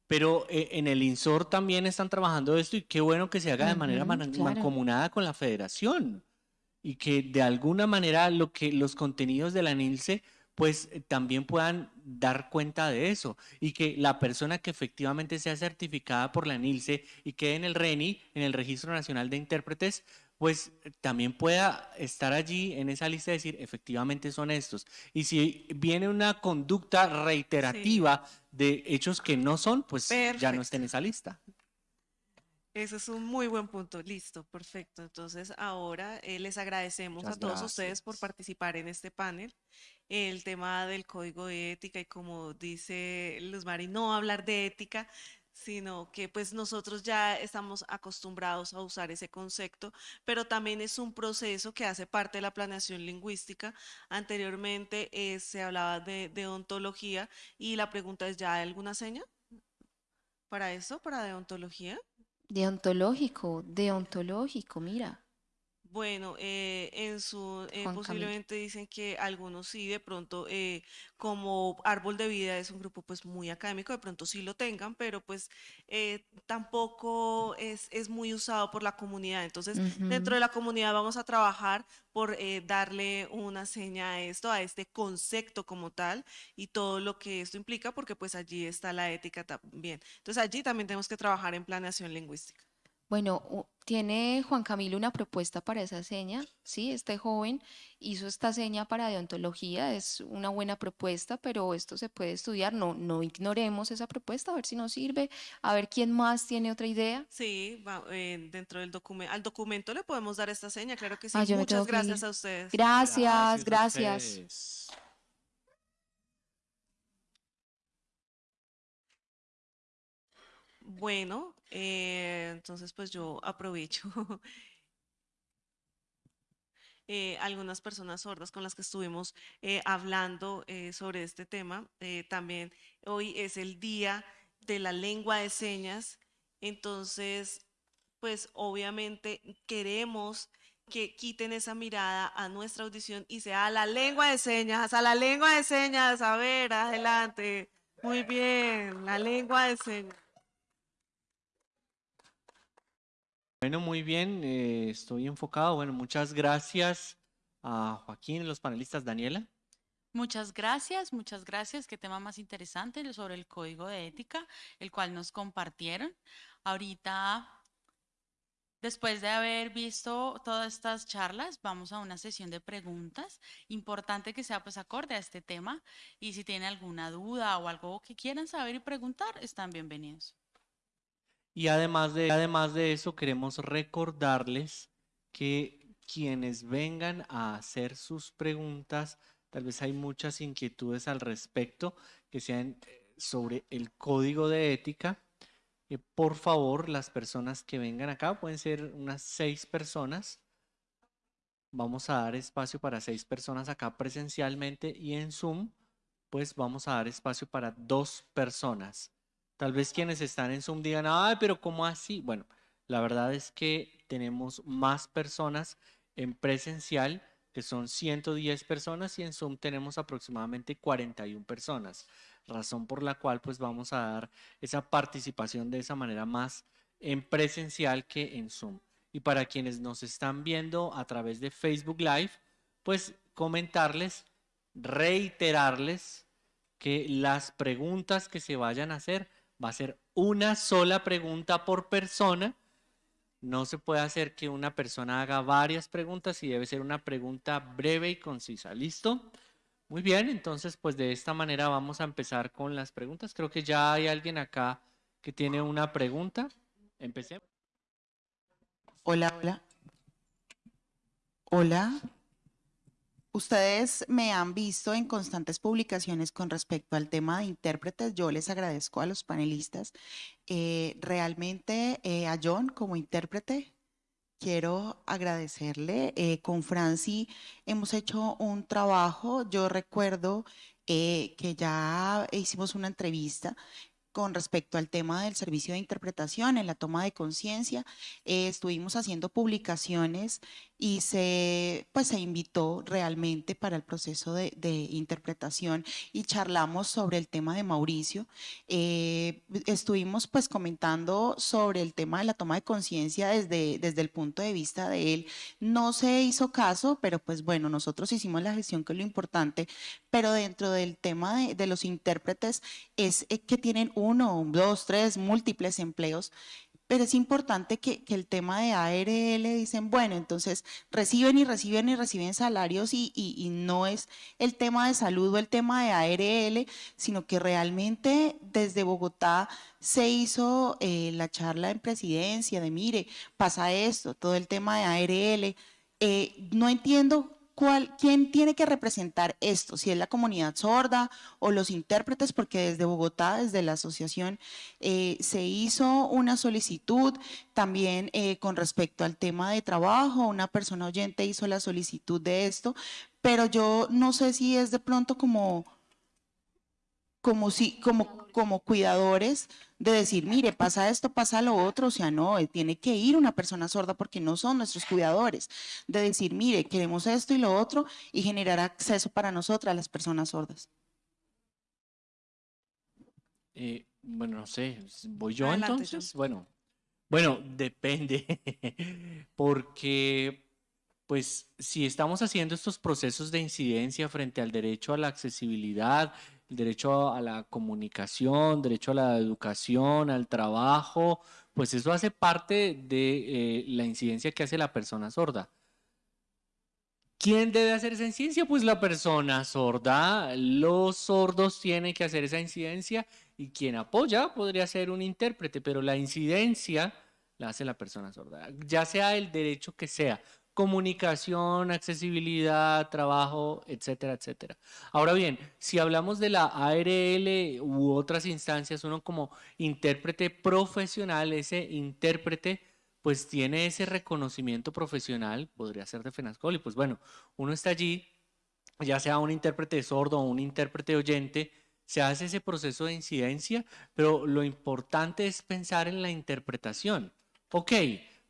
Pero eh, en el INSOR también están trabajando esto y qué bueno que se haga de manera Ujú, man- claro. mancomunada con la federación y que de alguna manera lo que los contenidos de la NILSE pues eh, también puedan dar cuenta de eso y que la persona que efectivamente sea certificada por la NILSE y quede en el RENI, en el Registro Nacional de Intérpretes, pues también pueda estar allí en esa lista y decir, efectivamente son estos. Y si viene una conducta reiterativa de hechos que no son, pues ya no está en esa lista. Ese es un muy buen punto. Listo, perfecto. Entonces, ahora eh, les agradecemos Muchas a todos ustedes por participar en este panel. El tema del código de ética y como dice Luz Mari, no hablar de ética, sino que pues nosotros ya estamos acostumbrados a usar ese concepto, pero también es un proceso que hace parte de la planeación lingüística. Anteriormente eh, se hablaba de, de ontología y la pregunta es, ¿ya hay alguna seña para eso, para deontología? Deontológico, deontológico, mira. Bueno, eh, en su eh, Juan Camilo. posiblemente dicen que algunos sí, de pronto, eh, como Árbol de Vida es un grupo pues muy académico, de pronto sí lo tengan, pero pues eh, tampoco es, es muy usado por la comunidad. Entonces, dentro de la comunidad vamos a trabajar por darle una seña a esto, a este concepto como tal y todo lo que esto implica, porque pues allí está la ética también. Entonces, allí también tenemos que trabajar en planeación lingüística. Bueno, tiene Juan Camilo una propuesta para esa seña, ¿sí? Este joven hizo esta seña para deontología, es una buena propuesta, pero esto se puede estudiar, no, no ignoremos esa propuesta, a ver si nos sirve, a ver quién más tiene otra idea. Sí, va- eh, dentro del documento, al documento le podemos dar esta seña, claro que sí. Ah, Muchas gracias a ustedes. Gracias, gracias. ustedes. Bueno, eh, entonces pues yo aprovecho. eh, algunas personas sordas con las que estuvimos eh, hablando sobre este tema. También hoy es el día de la lengua de señas, entonces pues obviamente queremos que quiten esa mirada a nuestra audición y sea la lengua de señas, a la lengua de señas, a ver, adelante. Muy bien, la lengua de señas. Bueno, muy bien, eh, estoy enfocado. Bueno, muchas gracias a Joaquín, los panelistas, Daniela. Muchas gracias, muchas gracias. Qué tema más interesante sobre el código de ética, el cual nos compartieron. Ahorita, después de haber visto todas estas charlas, vamos a una sesión de preguntas. Importante que sea pues acorde a este tema y si tienen alguna duda o algo que quieran saber y preguntar, están bienvenidos. Y además de, además de eso, queremos recordarles que quienes vengan a hacer sus preguntas, tal vez hay muchas inquietudes al respecto, que sean eh, sobre el código de ética. Eh, por favor, las personas que vengan acá, pueden ser unas seis personas. Vamos a dar espacio para seis personas acá presencialmente y en Zoom, pues vamos a dar espacio para dos personas. Tal vez quienes están en Zoom digan, ay, pero ¿cómo así? Bueno, la verdad es que tenemos más personas en presencial, que son 110 personas, y en Zoom tenemos aproximadamente 41 personas, razón por la cual pues vamos a dar esa participación de esa manera más en presencial que en Zoom. Y para quienes nos están viendo a través de Facebook Live, pues comentarles, reiterarles que las preguntas que se vayan a hacer va a ser una sola pregunta por persona. No se puede hacer que una persona haga varias preguntas y debe ser una pregunta breve y concisa. ¿Listo? Muy bien, entonces pues de esta manera vamos a empezar con las preguntas. Creo que ya hay alguien acá que tiene una pregunta. Empecemos. Hola, hola. Hola. Ustedes me han visto en constantes publicaciones con respecto al tema de intérpretes. Yo les agradezco a los panelistas. Eh, realmente eh, a John como intérprete, quiero agradecerle. Eh, con Franci hemos hecho un trabajo. Yo recuerdo que ya hicimos una entrevista con respecto al tema del servicio de interpretación en la toma de conciencia. estuvimos haciendo publicaciones y se, pues, se invitó realmente para el proceso de, interpretación y charlamos sobre el tema de Mauricio. Eh, estuvimos pues comentando sobre el tema de la toma de conciencia desde, desde el punto de vista de él. No se hizo caso, pero pues bueno, nosotros hicimos la gestión que es lo importante, pero dentro del tema de, de los intérpretes es eh, que tienen uno, dos, tres, múltiples empleos pero es importante que, el tema de ARL dicen, bueno, entonces reciben y reciben y reciben salarios y, no es el tema de salud o el tema de ARL, sino que realmente desde Bogotá se hizo eh, la charla en presidencia de, mire, pasa esto, todo el tema de ARL. Eh, no entiendo ¿quién tiene que representar esto? Si es la comunidad sorda o los intérpretes, porque desde Bogotá, desde la asociación, eh, se hizo una solicitud también eh, con respecto al tema de trabajo, una persona oyente hizo la solicitud de esto, pero yo no sé si es de pronto como como si, como, como cuidadores de decir, mire, pasa esto, pasa lo otro, o sea, no, eh, tiene que ir una persona sorda porque no son nuestros cuidadores, de decir, mire, queremos esto y lo otro y generar acceso para nosotras, las personas sordas. Eh, bueno, no sé, voy yo entonces. Bueno, bueno, depende, porque pues si estamos haciendo estos procesos de incidencia frente al derecho a la accesibilidad, derecho a la comunicación, derecho a la educación, al trabajo, pues eso hace parte de eh, la incidencia que hace la persona sorda. ¿Quién debe hacer esa incidencia? Pues la persona sorda. Los sordos tienen que hacer esa incidencia y quien apoya podría ser un intérprete, pero la incidencia la hace la persona sorda, ya sea el derecho que sea comunicación, accesibilidad, trabajo, etcétera, etcétera. Ahora bien, si hablamos de la ARL u otras instancias, uno como intérprete profesional, ese intérprete pues tiene ese reconocimiento profesional, podría ser de FENASCOL, y pues bueno, uno está allí, ya sea un intérprete sordo o un intérprete oyente, se hace ese proceso de incidencia, pero lo importante es pensar en la interpretación. Ok,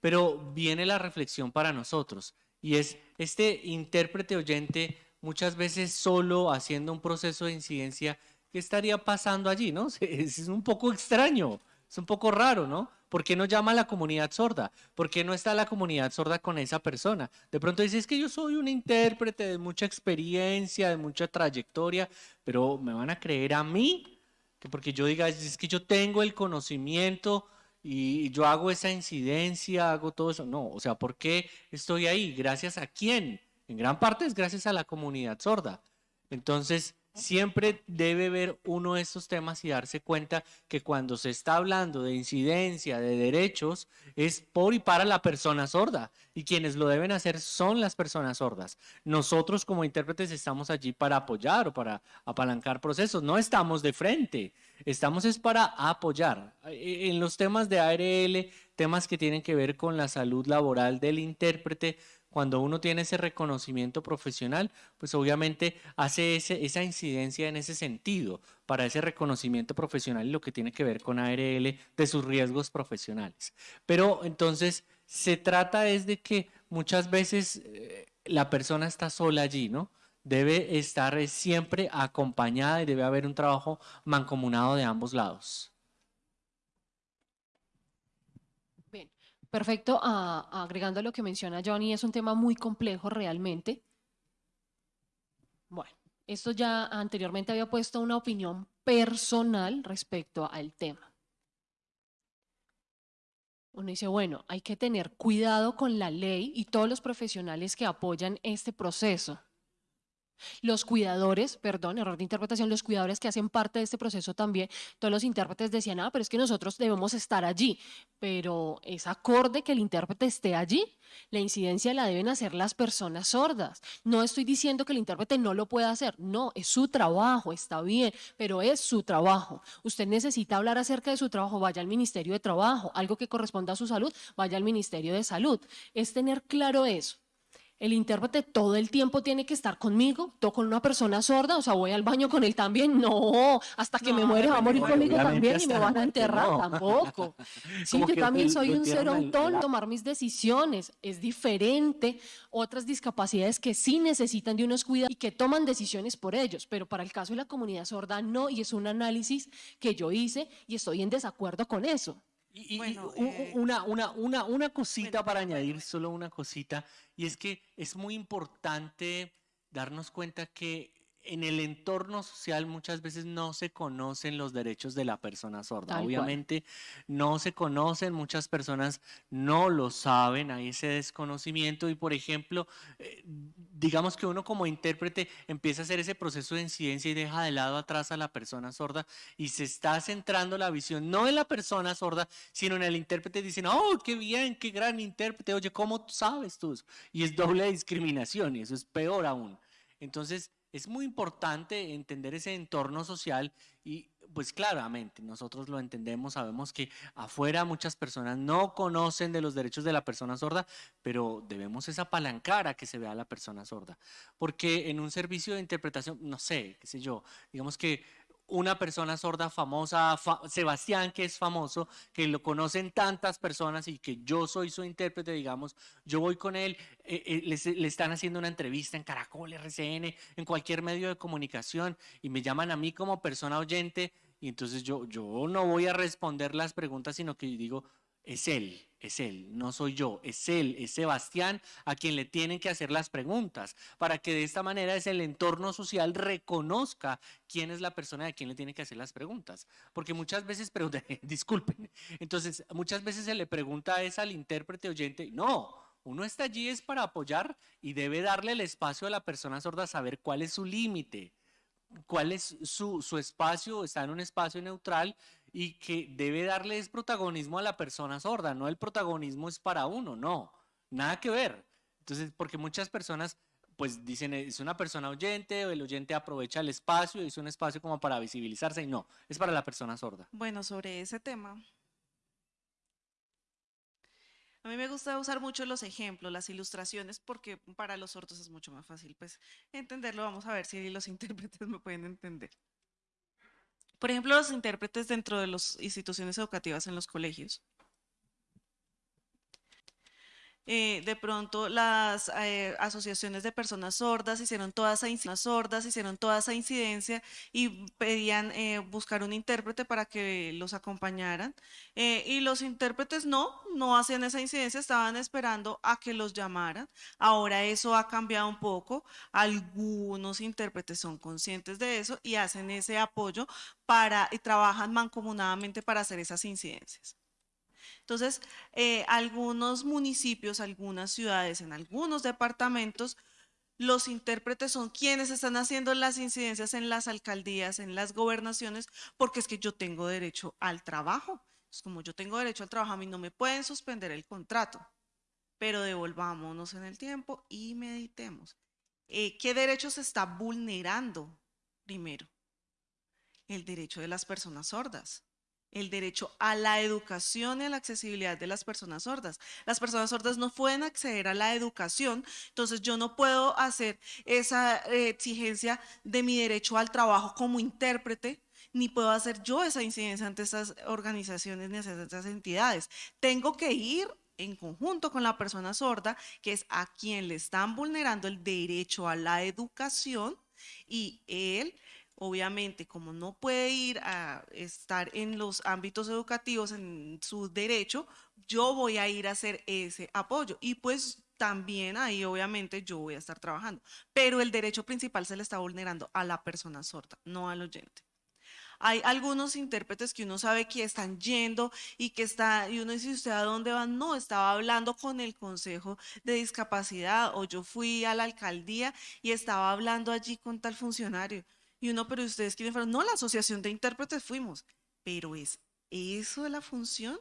pero viene la reflexión para nosotros y es este intérprete oyente muchas veces solo haciendo un proceso de incidencia, ¿qué estaría pasando allí? ¿no? Es un poco extraño, es un poco raro, ¿no? ¿Por qué no llama a la comunidad sorda? ¿Por qué no está la comunidad sorda con esa persona? De pronto dice, es que yo soy un intérprete de mucha experiencia, de mucha trayectoria, pero me van a creer a mí, que porque yo diga, es que yo tengo el conocimiento y yo hago esa incidencia, hago todo eso. No, o sea, ¿por qué estoy ahí? ¿Gracias a quién? En gran parte es gracias a la comunidad sorda. Entonces, siempre debe ver uno de estos temas y darse cuenta que cuando se está hablando de incidencia, de derechos, es por y para la persona sorda. Y quienes lo deben hacer son las personas sordas. Nosotros como intérpretes estamos allí para apoyar o para apalancar procesos. No estamos de frente, estamos es para apoyar. E, en los temas de ARL, temas que tienen que ver con la salud laboral del intérprete, cuando uno tiene ese reconocimiento profesional, pues obviamente hace esa incidencia en ese sentido para ese reconocimiento profesional y lo que tiene que ver con ARL de sus riesgos profesionales. Pero entonces se trata es de que muchas veces eh, la persona está sola allí, ¿no? Debe estar siempre acompañada y debe haber un trabajo mancomunado de ambos lados. Bien, perfecto. Agregando lo que menciona Johnny, es un tema muy complejo realmente. Bueno, esto ya anteriormente había puesto una opinión personal respecto al tema. Uno dice, bueno, hay que tener cuidado con la ley y todos los profesionales que apoyan este proceso. Los cuidadores, perdón, error de interpretación, los cuidadores que hacen parte de este proceso también, todos los intérpretes decían, ah, pero es que nosotros debemos estar allí, pero es acorde que el intérprete esté allí. La incidencia la deben hacer las personas sordas. No estoy diciendo que el intérprete no lo pueda hacer, no, es su trabajo, está bien, pero es su trabajo. Usted necesita hablar acerca de su trabajo, vaya al Ministerio de Trabajo, algo que corresponda a su salud, vaya al Ministerio de Salud. Es tener claro eso el intérprete todo el tiempo tiene que estar conmigo, todo con una persona sorda, o sea, voy al baño con él también, no, hasta que me muere va a morir conmigo también y me van a enterrar, tampoco. Sí, yo también soy un ser autónomo, tomar mis decisiones, es diferente, otras discapacidades que sí necesitan de unos cuidados y que toman decisiones por ellos, pero para el caso de la comunidad sorda no, y es un análisis que yo hice y estoy en desacuerdo con eso. Y, eh, una, una, una, una cosita para añadir, solo una cosita, y es que es muy importante darnos cuenta que en el entorno social muchas veces no se conocen los derechos de la persona sorda. Obviamente no se conocen, muchas personas no lo saben, hay ese desconocimiento y por ejemplo, eh, digamos que uno como intérprete empieza a hacer ese proceso de incidencia y deja de lado atrás a la persona sorda y se está centrando la visión no en la persona sorda, sino en el intérprete diciendo, oh, qué bien, qué gran intérprete, oye, ¿cómo sabes tú? Y es doble discriminación y eso es peor aún. Entonces, es muy importante entender ese entorno social y pues claramente nosotros lo entendemos, sabemos que afuera muchas personas no conocen de los derechos de la persona sorda, pero debemos esa apalancar a que se vea la persona sorda, porque en un servicio de interpretación, no sé, qué sé yo, digamos que una persona sorda famosa, Sebastián, que es famoso, que lo conocen tantas personas y que yo soy su intérprete, digamos, yo voy con él, eh, eh, le, están haciendo una entrevista en Caracol, RCN, en cualquier medio de comunicación y me llaman a mí como persona oyente y entonces yo, yo no voy a responder las preguntas, sino que digo, es él, es él, no soy yo, es él, es Sebastián a quien le tienen que hacer las preguntas, para que de esta manera es el entorno social reconozca quién es la persona a quien le tiene que hacer las preguntas. Porque muchas veces, preguntan, disculpen, entonces muchas veces se le pregunta es al intérprete oyente, no, uno está allí es para apoyar y debe darle el espacio a la persona sorda a saber cuál es su límite, cuál es su, su espacio, está en un espacio neutral y que debe darles protagonismo a la persona sorda, no el protagonismo es para uno, no, nada que ver. Entonces, porque muchas personas pues dicen es una persona oyente o el oyente aprovecha el espacio es un espacio como para visibilizarse y no, es para la persona sorda. Bueno, sobre ese tema, a mí me gusta usar mucho los ejemplos, las ilustraciones, porque para los sordos es mucho más fácil pues entenderlo. Vamos a ver si los intérpretes me pueden entender. Por ejemplo, los intérpretes dentro de las instituciones educativas en los colegios. Eh, de pronto las eh, asociaciones de personas sordas hicieron toda esa incidencia, sordas hicieron toda esa incidencia y pedían eh, buscar un intérprete para que los acompañaran y los intérpretes no, no hacían esa incidencia, estaban esperando a que los llamaran. Ahora eso ha cambiado un poco, algunos intérpretes son conscientes de eso y hacen ese apoyo para y trabajan mancomunadamente para hacer esas incidencias. Entonces, eh, algunos municipios, algunas ciudades, en algunos departamentos, los intérpretes son quienes están haciendo las incidencias en las alcaldías, en las gobernaciones, porque es que yo tengo derecho al trabajo. Es como yo tengo derecho al trabajo, a mí no me pueden suspender el contrato. Pero devolvámonos en el tiempo y meditemos. Eh, ¿Qué derecho se está vulnerando primero? El derecho de las personas sordas el derecho a la educación y a la accesibilidad de las personas sordas. Las personas sordas no pueden acceder a la educación, entonces yo no puedo hacer esa eh, exigencia de mi derecho al trabajo como intérprete, ni puedo hacer yo esa incidencia ante estas organizaciones ni ante estas entidades. Tengo que ir en conjunto con la persona sorda, que es a quien le están vulnerando el derecho a la educación y él obviamente, como no puede ir a estar en los ámbitos educativos en su derecho, yo voy a ir a hacer ese apoyo. Y pues también ahí obviamente yo voy a estar trabajando. Pero el derecho principal se le está vulnerando a la persona sorda, no al oyente. Hay algunos intérpretes que uno sabe que están yendo y que está, y uno dice, ¿usted a dónde va? No, estaba hablando con el Consejo de Discapacidad o yo fui a la alcaldía y estaba hablando allí con tal funcionario. Y uno, pero ustedes quieren fueron, no, la asociación de intérpretes fuimos, pero es eso de la función.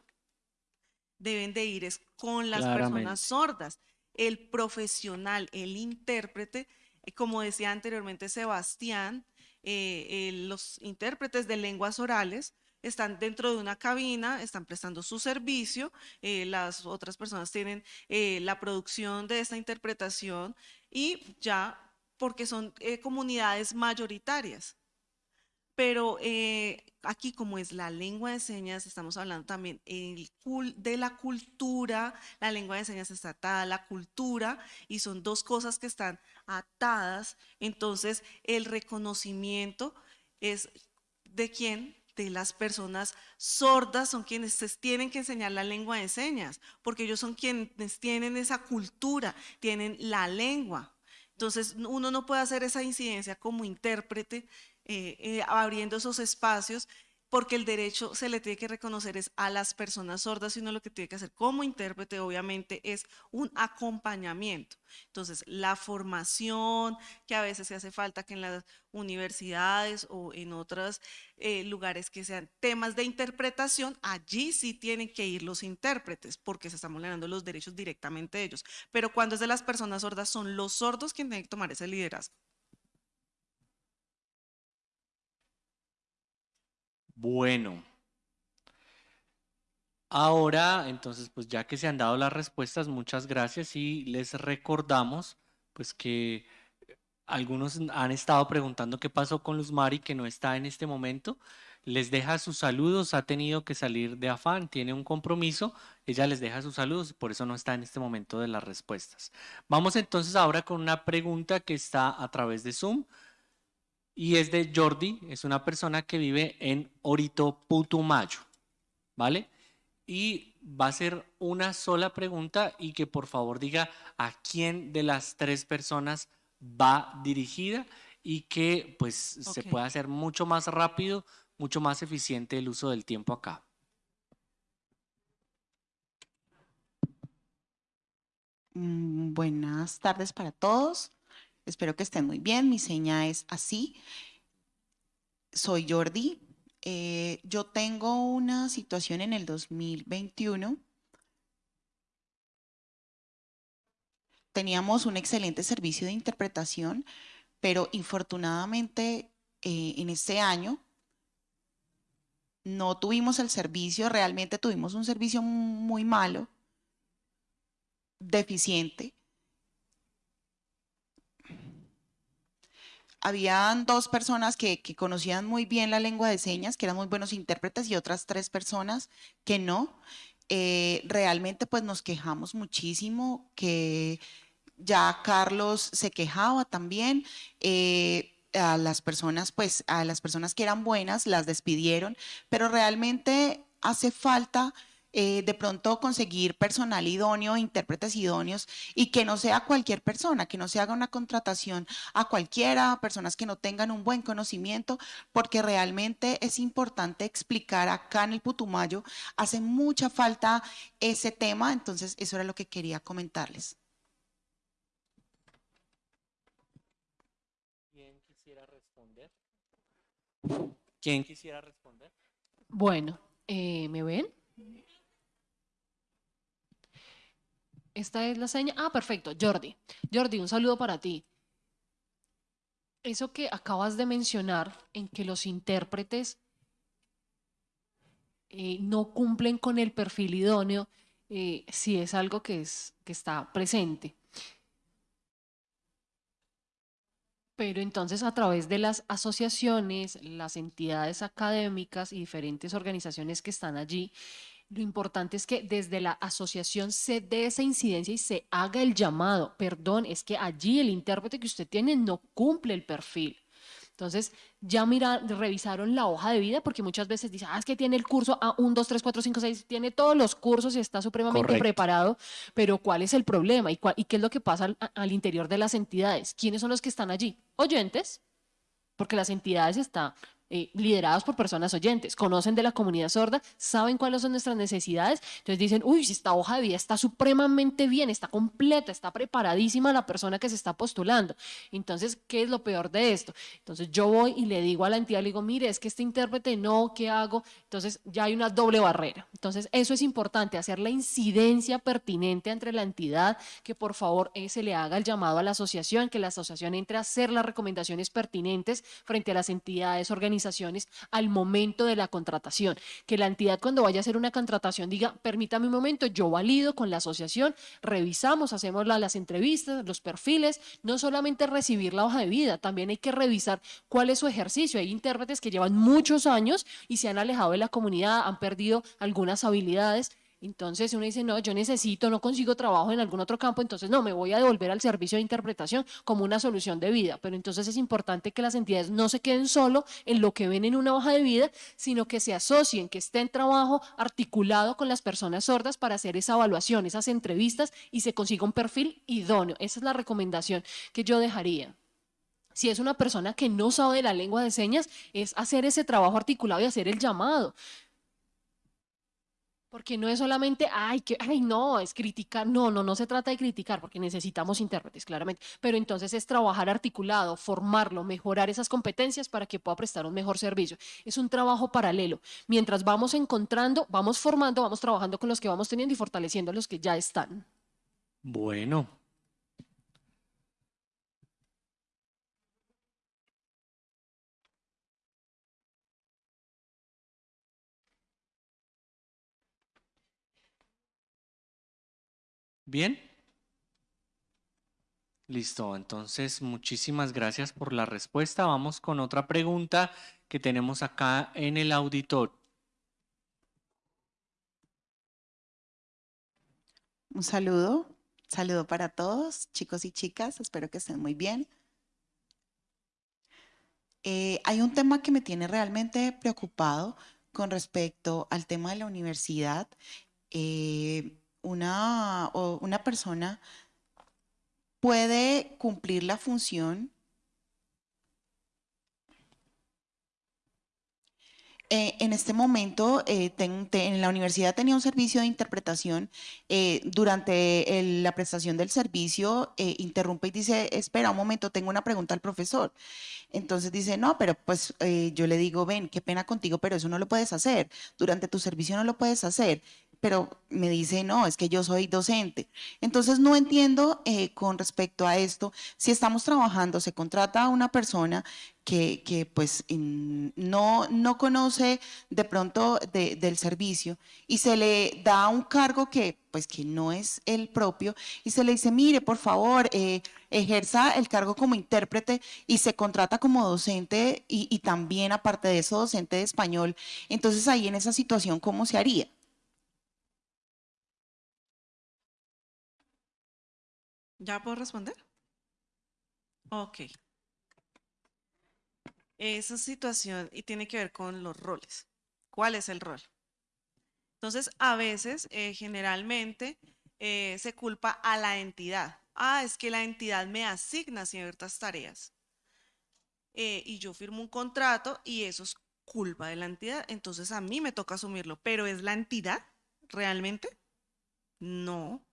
Deben de ir es con las personas sordas. El profesional, el intérprete, eh, como decía anteriormente Sebastián, eh, eh, los intérpretes de lenguas orales están dentro de una cabina, están prestando su servicio, las otras personas tienen la producción de esta interpretación y ya porque son eh, comunidades mayoritarias. Pero eh, aquí como es la lengua de señas, estamos hablando también de la cultura, la lengua de señas está atada a la cultura y son dos cosas que están atadas. Entonces el reconocimiento es de quién, de las personas sordas son quienes tienen que enseñar la lengua de señas, porque ellos son quienes tienen esa cultura, tienen la lengua. Entonces, uno no puede hacer esa incidencia como intérprete, eh, eh, abriendo esos espacios, porque el derecho se le tiene que reconocer es a las personas sordas, sino lo que tiene que hacer como intérprete, obviamente, es un acompañamiento. Entonces, la formación que a veces se hace falta que en las universidades o en otros eh, lugares que sean temas de interpretación, allí sí tienen que ir los intérpretes, porque se están vulnerando los derechos directamente de ellos. Pero cuando es de las personas sordas, son los sordos quienes tienen que tomar ese liderazgo. Bueno. Ahora, entonces, pues ya que se han dado las respuestas, muchas gracias y les recordamos, pues que algunos han estado preguntando qué pasó con Luz Mari, que no está en este momento. Les deja sus saludos, ha tenido que salir de afán, tiene un compromiso, ella les deja sus saludos, por eso no está en este momento de las respuestas. Vamos entonces ahora con una pregunta que está a través de Zoom y es de Jordi, es una persona que vive en Orito Putumayo, ¿vale? Y va a ser una sola pregunta y que por favor diga a quién de las tres personas va dirigida y que pues se pueda hacer mucho más rápido, mucho más eficiente el uso del tiempo acá. Mm, buenas tardes para todos. Espero que estén muy bien. Mi seña es así. Soy Jordi. Eh, yo tengo una situación en el 2021. Teníamos un excelente servicio de interpretación, pero infortunadamente eh, en este año no tuvimos el servicio, realmente tuvimos un servicio muy malo, deficiente, habían dos personas que, conocían muy bien la lengua de señas, que eran muy buenos intérpretes, y otras tres personas que no. Eh, realmente pues nos quejamos muchísimo, que ya Carlos se quejaba también. Eh, a las personas, pues a las personas que eran buenas las despidieron, pero realmente hace falta eh, de pronto conseguir personal idóneo, intérpretes idóneos y que no sea cualquier persona, que no se haga una contratación a cualquiera, personas que no tengan un buen conocimiento, porque realmente es importante explicar acá en el Putumayo, hace mucha falta ese tema, entonces eso era lo que quería comentarles. ¿Quién quisiera responder? ¿Quién quisiera responder? Bueno, eh, ¿me ven? Esta es la seña. Ah, perfecto, Jordi. Jordi, un saludo para ti. Eso que acabas de mencionar en que los intérpretes eh, no cumplen con el perfil idóneo, eh, sí es algo que, es, que está presente. Pero entonces a través de las asociaciones, las entidades académicas y diferentes organizaciones que están allí, lo importante es que desde la asociación se dé esa incidencia y se haga el llamado. Perdón, es que allí el intérprete que usted tiene no cumple el perfil. Entonces, ya mira, revisaron la hoja de vida, porque muchas veces dicen, ah, es que tiene el curso a 1, 2, 3, 4, 5, 6, tiene todos los cursos y está supremamente Correcto. preparado, pero ¿cuál es el problema? ¿Y, cuál- y qué es lo que pasa al, al interior de las entidades? ¿Quiénes son los que están allí? Oyentes, porque las entidades están eh, lideradas por personas oyentes, conocen de la comunidad sorda, saben cuáles son nuestras necesidades, entonces dicen, uy, si esta hoja de vida está supremamente bien, está completa, está preparadísima la persona que se está postulando. Entonces, ¿qué es lo peor de esto? Entonces yo voy y le digo a la entidad, le digo, mire, es que este intérprete no, ¿qué hago? Entonces ya hay una doble barrera. Entonces eso es importante, hacer la incidencia pertinente entre la entidad, que por favor eh, se le haga el llamado a la asociación, que la asociación entre a hacer las recomendaciones pertinentes frente a las entidades, organizaciones al momento de la contratación. Que la entidad cuando vaya a hacer una contratación diga, permítame un momento, yo valido con la asociación, revisamos, hacemos la- las entrevistas, los perfiles, no solamente recibir la hoja de vida, también hay que revisar cuál es su ejercicio. Hay intérpretes que llevan muchos años y se han alejado de la comunidad, han perdido algunas habilidades. Entonces uno dice, no, yo necesito, no consigo trabajo en algún otro campo, entonces no, me voy a devolver al servicio de interpretación como una solución de vida. Pero entonces es importante que las entidades no se queden solo en lo que ven en una hoja de vida, sino que se asocien, que esté en trabajo articulado con las personas sordas para hacer esa evaluación, esas entrevistas y se consiga un perfil idóneo. Esa es la recomendación que yo dejaría. Si es una persona que no sabe la lengua de señas, es hacer ese trabajo articulado y hacer el llamado. Porque no es solamente, ay, que, ay, no, es criticar. No, no, no se trata de criticar, porque necesitamos intérpretes, claramente. Pero entonces es trabajar articulado, formarlo, mejorar esas competencias para que pueda prestar un mejor servicio. Es un trabajo paralelo. Mientras vamos encontrando, vamos formando, vamos trabajando con los que vamos teniendo y fortaleciendo a los que ya están. Bueno. Bien. Listo, entonces muchísimas gracias por la respuesta. Vamos con otra pregunta que tenemos acá en el auditorio. Un saludo, saludo para todos, chicos y chicas, espero que estén muy bien. Eh, hay un tema que me tiene realmente preocupado con respecto al tema de la universidad. Eh, una, o una persona puede cumplir la función Eh, en este momento, eh, en la universidad tenía un servicio de interpretación. eh, durante la prestación del servicio, interrumpe y dice, espera un momento, tengo una pregunta al profesor. Entonces dice, no, pero pues yo le digo, ven, qué pena contigo, pero eso no lo puedes hacer. Durante tu servicio no lo puedes hacer. Pero me dice, no, es que yo soy docente. Entonces no entiendo eh, con respecto a esto, si estamos trabajando, se contrata a una persona que, pues no, no conoce de pronto de- del servicio y se le da un cargo que pues que no es el propio y se le dice, mire, por favor, eh, ejerza el cargo como intérprete y se contrata como docente y, y también aparte de eso docente de español. Entonces ahí en esa situación, ¿cómo se haría? ¿Ya puedo responder? Ok. Esa situación y tiene que ver con los roles. ¿Cuál es el rol? Entonces, a veces, eh, generalmente, eh, se culpa a la entidad. Ah, es que la entidad me asigna ciertas tareas. Eh, y yo firmo un contrato y eso es culpa de la entidad. Entonces, a mí me toca asumirlo. ¿Pero es la entidad realmente? No.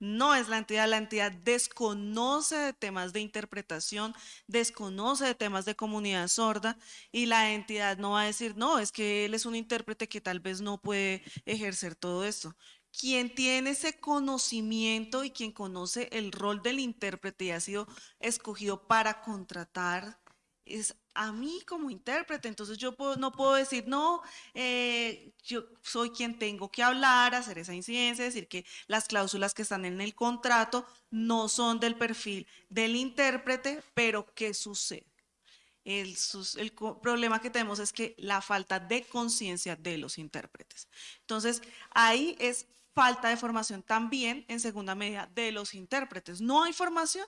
No es la entidad, la entidad desconoce de temas de interpretación, desconoce de temas de comunidad sorda y la entidad no va a decir, no, es que él es un intérprete que tal vez no puede ejercer todo esto. Quien tiene ese conocimiento y quien conoce el rol del intérprete y ha sido escogido para contratar es a mí como intérprete. Entonces yo no puedo decir, no, eh, yo soy quien tengo que hablar, hacer esa incidencia, decir que las cláusulas que están en el contrato no son del perfil del intérprete, pero ¿qué sucede? El, el problema que tenemos es que la falta de conciencia de los intérpretes. Entonces, ahí es falta de formación también, en segunda medida, de los intérpretes. No hay formación.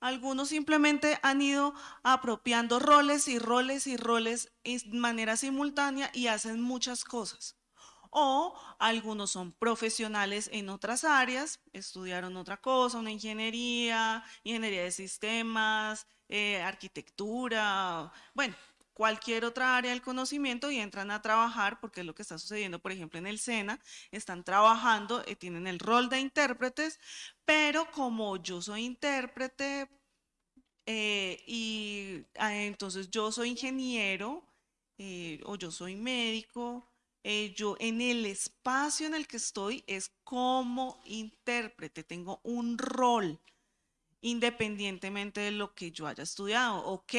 Algunos simplemente han ido apropiando roles y roles y roles de manera simultánea y hacen muchas cosas. O algunos son profesionales en otras áreas, estudiaron otra cosa, una ingeniería, ingeniería de sistemas, eh, arquitectura, bueno, cualquier otra área del conocimiento y entran a trabajar, porque es lo que está sucediendo, por ejemplo, en el SENA, están trabajando, eh, tienen el rol de intérpretes, pero como yo soy intérprete eh, y ah, entonces yo soy ingeniero eh, o yo soy médico, eh, yo en el espacio en el que estoy es como intérprete, tengo un rol independientemente de lo que yo haya estudiado. Ok,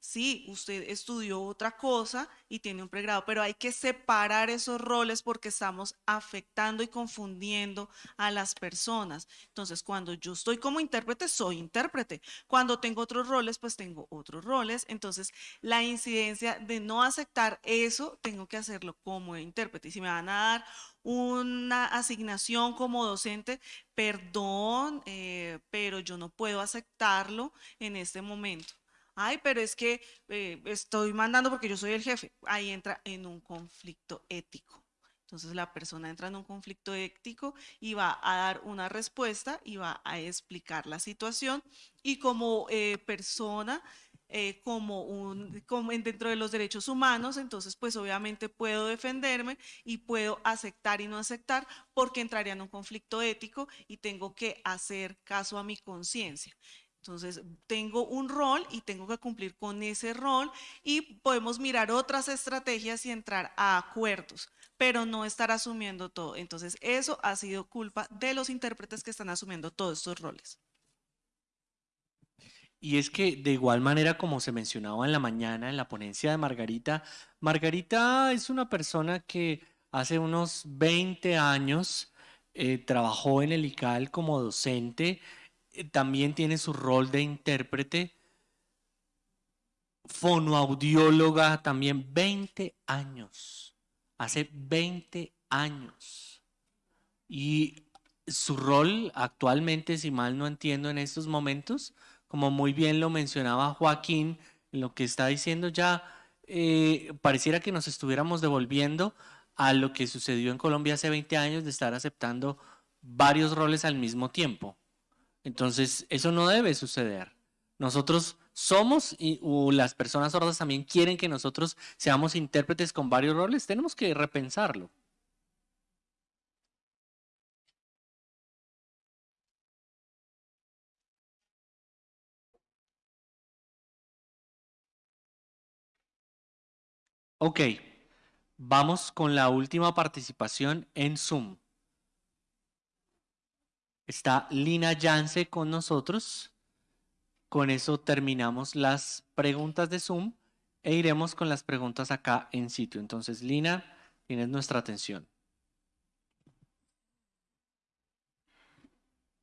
sí, usted estudió otra cosa y tiene un pregrado, pero hay que separar esos roles porque estamos afectando y confundiendo a las personas. Entonces, cuando yo estoy como intérprete, soy intérprete. Cuando tengo otros roles, pues tengo otros roles. Entonces, la incidencia de no aceptar eso, tengo que hacerlo como intérprete. Y si me van a dar una asignación como docente, perdón, eh, pero yo no puedo aceptarlo en este momento. Ay, pero es que eh, estoy mandando porque yo soy el jefe. Ahí entra en un conflicto ético. Entonces la persona entra en un conflicto ético y va a dar una respuesta y va a explicar la situación. Y como eh, persona, eh, como un, como en- dentro de los derechos humanos, entonces pues obviamente puedo defenderme y puedo aceptar y no aceptar porque entraría en un conflicto ético y tengo que hacer caso a mi conciencia. Entonces, tengo un rol y tengo que cumplir con ese rol y podemos mirar otras estrategias y entrar a acuerdos, pero no estar asumiendo todo. Entonces, eso ha sido culpa de los intérpretes que están asumiendo todos estos roles. Y es que de igual manera como se mencionaba en la mañana en la ponencia de Margarita, Margarita es una persona que hace unos 20 años eh, trabajó en el ICAL como docente, también tiene su rol de intérprete, fonoaudióloga también 20 años, hace 20 años. Y su rol actualmente, si mal no entiendo en estos momentos, como muy bien lo mencionaba Joaquín, lo que está diciendo ya, eh, pareciera que nos estuviéramos devolviendo a lo que sucedió en Colombia hace 20 años de estar aceptando varios roles al mismo tiempo. Entonces, eso no debe suceder. Nosotros somos, y o las personas sordas también quieren que nosotros seamos intérpretes con varios roles, tenemos que repensarlo. Ok, vamos con la última participación en Zoom. Está Lina Yance con nosotros. Con eso terminamos las preguntas de Zoom e iremos con las preguntas acá en sitio. Entonces, Lina, tienes nuestra atención.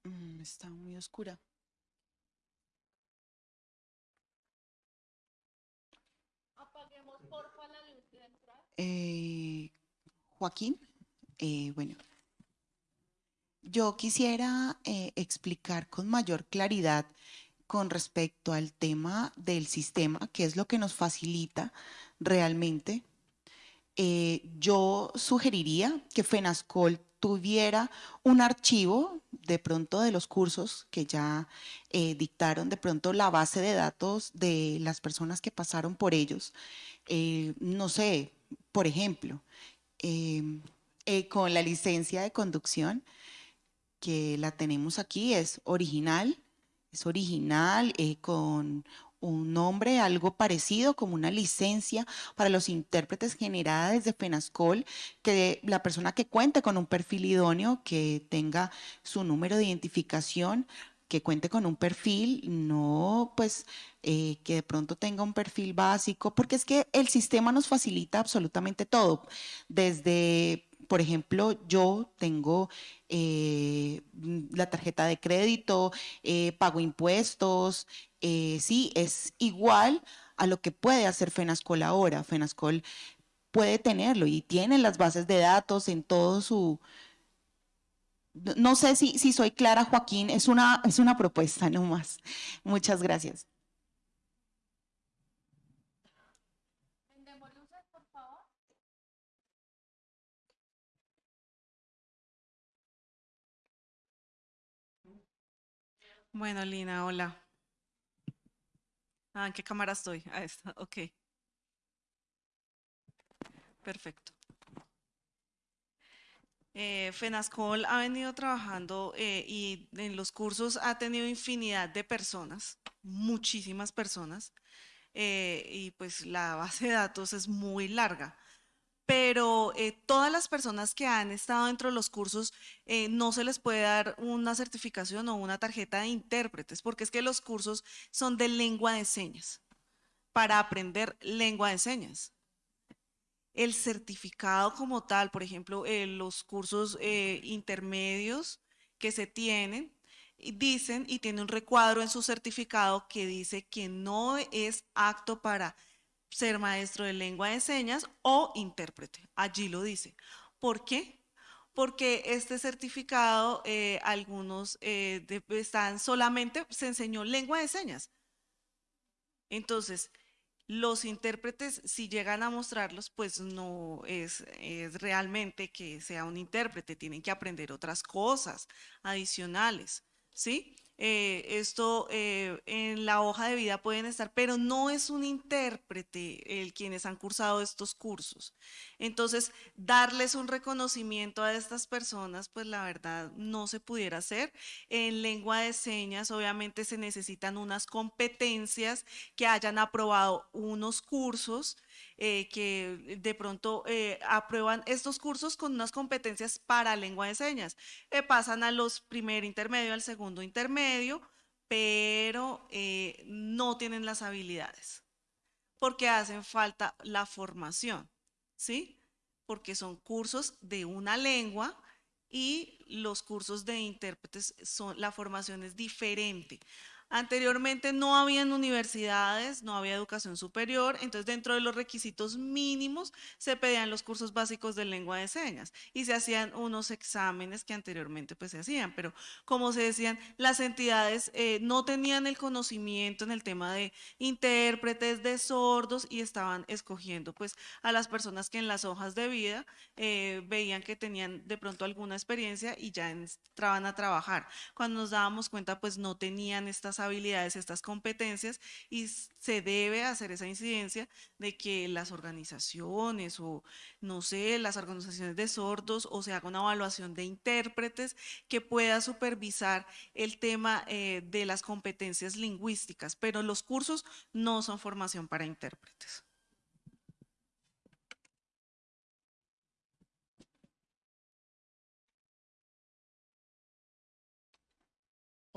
Mm, Está muy oscura. Eh, Joaquín, eh, bueno, yo quisiera eh, explicar con mayor claridad con respecto al tema del sistema, que es lo que nos facilita realmente. Eh, yo sugeriría que FENASCOL tuviera un archivo de pronto de los cursos que ya eh, dictaron, de pronto la base de datos de las personas que pasaron por ellos. Eh, no sé, por ejemplo, con la licencia de conducción, que la tenemos aquí, es original, es original, eh, con un nombre algo parecido como una licencia para los intérpretes generada desde FENASCOL, que la persona que cuente con un perfil idóneo, que tenga su número de identificación, que cuente con un perfil, no pues eh, que de pronto tenga un perfil básico, porque es que el sistema nos facilita absolutamente todo, desde por ejemplo, yo tengo eh, la tarjeta de crédito, eh, pago impuestos, sí, es igual a lo que puede hacer FENASCOL ahora. FENASCOL puede tenerlo y tiene las bases de datos en todo su, no sé si, si soy clara, Joaquín, es una, es una propuesta nomás. Muchas gracias. Bueno, Lina, hola. Ah, ¿en qué cámara estoy? Ah, esta, ok. Perfecto. Eh, FENASCOL ha venido trabajando eh, y en los cursos ha tenido infinidad de personas, muchísimas personas, eh, y pues la base de datos es muy larga. Pero todas las personas que han estado dentro de los cursos no se les puede dar una certificación o una tarjeta de intérpretes, porque es que los cursos son de lengua de señas, para aprender lengua de señas. El certificado como tal, por ejemplo, eh, los cursos eh, intermedios que se tienen, dicen y tiene un recuadro en su certificado que dice que no es apto para ser maestro de lengua de señas o intérprete. Allí lo dice. ¿Por qué? Porque este certificado, eh, algunos están solamente, se enseñó lengua de señas. Entonces, los intérpretes, si llegan a mostrarlos, pues no es, es, realmente que sea un intérprete, tienen que aprender otras cosas adicionales, ¿sí? Eh, esto eh, en la hoja de vida pueden estar, pero no es un intérprete el quienes han cursado estos cursos. Entonces, darles un reconocimiento a estas personas, pues la verdad no se pudiera hacer. En lengua de señas, obviamente se necesitan unas competencias que hayan aprobado unos cursos eh, que de pronto eh, aprueban estos cursos con unas competencias para lengua de señas. Eh, pasan a los primer intermedio, al segundo intermedio, pero no tienen las habilidades porque hacen falta la formación, ¿sí? Porque son cursos de una lengua y los cursos de intérpretes son, la formación es diferente. Anteriormente no habían universidades, no había educación superior, entonces dentro de los requisitos mínimos se pedían los cursos básicos de lengua de señas y se hacían unos exámenes que anteriormente pues se hacían, pero como se decían, las entidades eh, no tenían el conocimiento en el tema de intérpretes, de sordos y estaban escogiendo pues a las personas que en las hojas de vida eh, veían que tenían de pronto alguna experiencia y ya entraban a trabajar. Cuando nos dábamos cuenta pues no tenían estas habilidades, estas competencias y se debe hacer esa incidencia de que las organizaciones o no sé, las organizaciones de sordos o se haga una evaluación de intérpretes que pueda supervisar el tema eh, de las competencias lingüísticas, pero los cursos no son formación para intérpretes.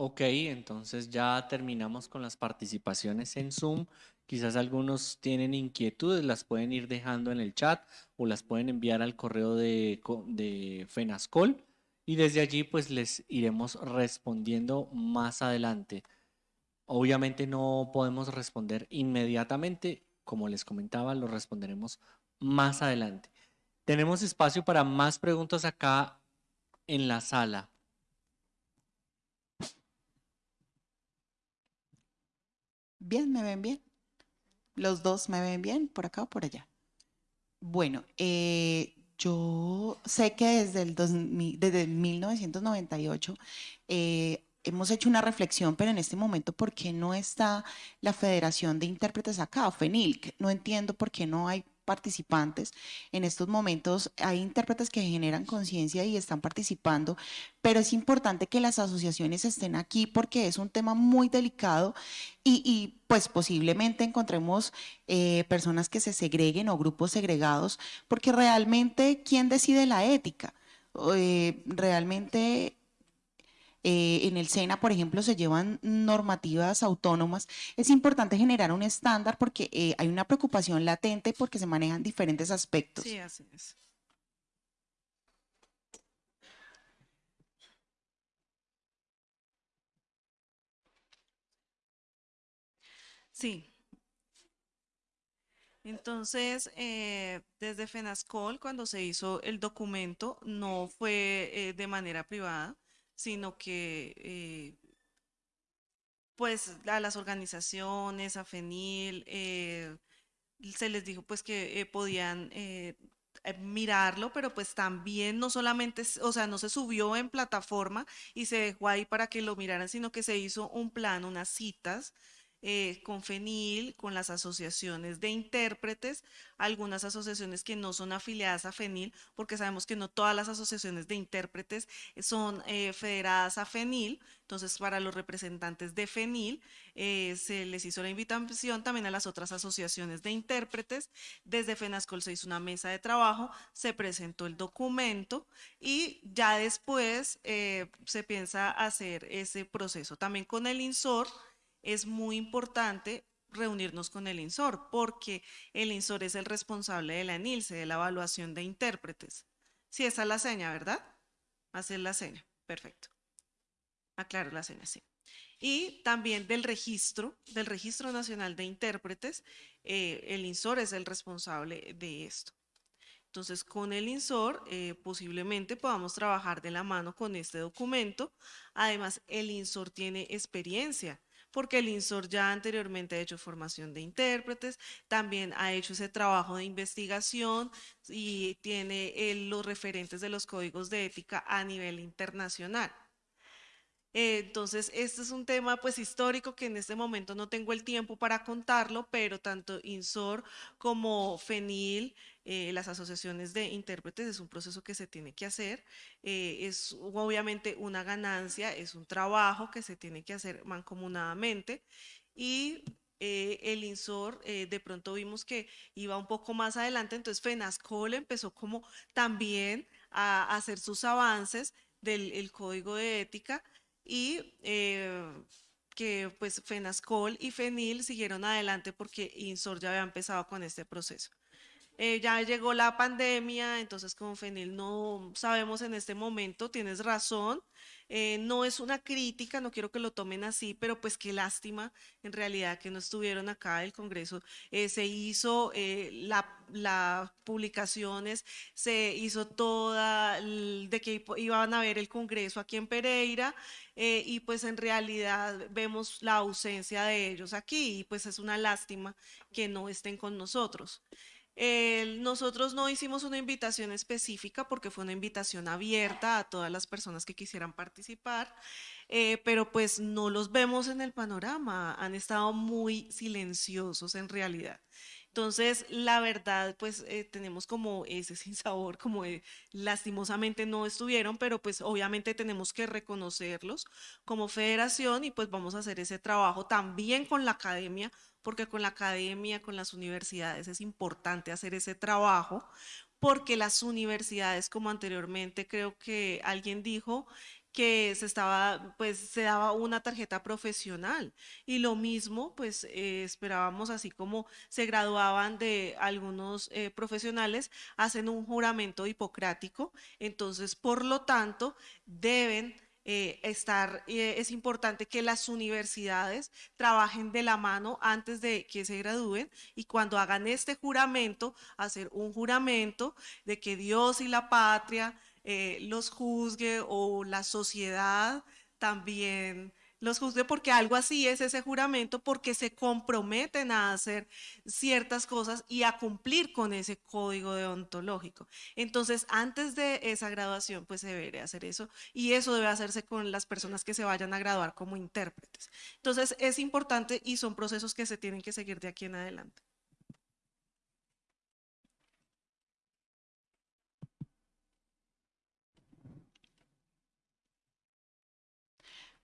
Ok, entonces ya terminamos con las participaciones en Zoom. Quizás algunos tienen inquietudes, las pueden ir dejando en el chat o las pueden enviar al correo de, de FENASCOL y desde allí pues les iremos respondiendo más adelante. Obviamente no podemos responder inmediatamente, como les comentaba, lo responderemos más adelante. Tenemos espacio para más preguntas acá en la sala. Bien, me ven bien. Los dos me ven bien, por acá o por allá. Bueno, eh, yo sé que desde el desde 1998 eh, hemos hecho una reflexión, pero en este momento, ¿por qué no está la Federación de Intérpretes acá, FENILC? No entiendo por qué no hay participantes. En estos momentos hay intérpretes que generan conciencia y están participando, pero es importante que las asociaciones estén aquí porque es un tema muy delicado y, pues posiblemente encontremos eh, personas que se segreguen o grupos segregados, porque realmente, ¿quién decide la ética? Eh, realmente eh, en el SENA, por ejemplo, se llevan normativas autónomas, es importante generar un estándar porque eh, hay una preocupación latente porque se manejan diferentes aspectos. Sí, así es. Sí. Entonces, eh, desde FENASCOL, cuando se hizo el documento, no fue eh, de manera privada, sino que eh, pues a las organizaciones, a FENIL, eh, se les dijo pues que eh, podían mirarlo, pero pues también no solamente, o sea, no se subió en plataforma y se dejó ahí para que lo miraran, sino que se hizo un plan, unas citas eh, con FENIL, con las asociaciones de intérpretes, algunas asociaciones que no son afiliadas a FENIL, porque sabemos que no todas las asociaciones de intérpretes son eh, federadas a FENIL, entonces para los representantes de FENIL eh, se les hizo la invitación también a las otras asociaciones de intérpretes. Desde FENASCOL se hizo una mesa de trabajo, se presentó el documento y ya después eh, se piensa hacer ese proceso. También con el INSOR es muy importante reunirnos con el INSOR porque el INSOR es el responsable de la ENILSE, de la evaluación de intérpretes. Sí, esa es la seña, ¿verdad? Hacer la seña. Perfecto. Aclaro la seña, sí y también del registro, del Registro Nacional de Intérpretes. eh, el INSOR es el responsable de esto. Entonces, con el INSOR eh, posiblemente podamos trabajar de la mano con este documento. Además, el INSOR tiene experiencia, porque el INSOR ya anteriormente ha hecho formación de intérpretes, también ha hecho ese trabajo de investigación y tiene eh, los referentes de los códigos de ética a nivel internacional. Entonces, este es un tema pues histórico que en este momento no tengo el tiempo para contarlo, pero tanto INSOR como FENIL, eh, las asociaciones de intérpretes, es un proceso que se tiene que hacer. eh, es obviamente una ganancia, es un trabajo que se tiene que hacer mancomunadamente y eh, el INSOR eh, de pronto vimos que iba un poco más adelante, entonces FENASCOL empezó como también a hacer sus avances del el código de ética y eh, que pues FENASCOL y FENIL siguieron adelante porque INSOR ya había empezado con este proceso. Eh, ya llegó la pandemia, entonces con FENIL no sabemos en este momento, tienes razón, eh, no es una crítica, no quiero que lo tomen así, pero pues qué lástima en realidad que no estuvieron acá el Congreso. Eh, se hizo eh, la, las publicaciones, se hizo toda de que iban a ver el Congreso aquí en Pereira y pues en realidad vemos la ausencia de ellos aquí y pues es una lástima que no estén con nosotros. Eh, nosotros no hicimos una invitación específica porque fue una invitación abierta a todas las personas que quisieran participar, eh, pero pues no los vemos en el panorama, han estado muy silenciosos en realidad. Entonces, la verdad, pues eh, tenemos como ese sinsabor, como de, lastimosamente no estuvieron, pero pues obviamente tenemos que reconocerlos como federación y pues vamos a hacer ese trabajo también con la academia, porque con la academia, con las universidades es importante hacer ese trabajo, porque las universidades, como anteriormente creo que alguien dijo, que se estaba, pues se daba una tarjeta profesional. Y lo mismo, pues eh, esperábamos así como se graduaban de algunos eh, profesionales, hacen un juramento hipocrático, entonces por lo tanto deben eh, estar, eh, es importante que las universidades trabajen de la mano antes de que se gradúen y cuando hagan este juramento, hacer un juramento de que Dios y la patria eh, los juzgue o la sociedad también los juzgue porque algo así es ese juramento porque se comprometen a hacer ciertas cosas y a cumplir con ese código deontológico. Entonces, antes de esa graduación, pues se debería hacer eso y eso debe hacerse con las personas que se vayan a graduar como intérpretes. Entonces, es importante y son procesos que se tienen que seguir de aquí en adelante.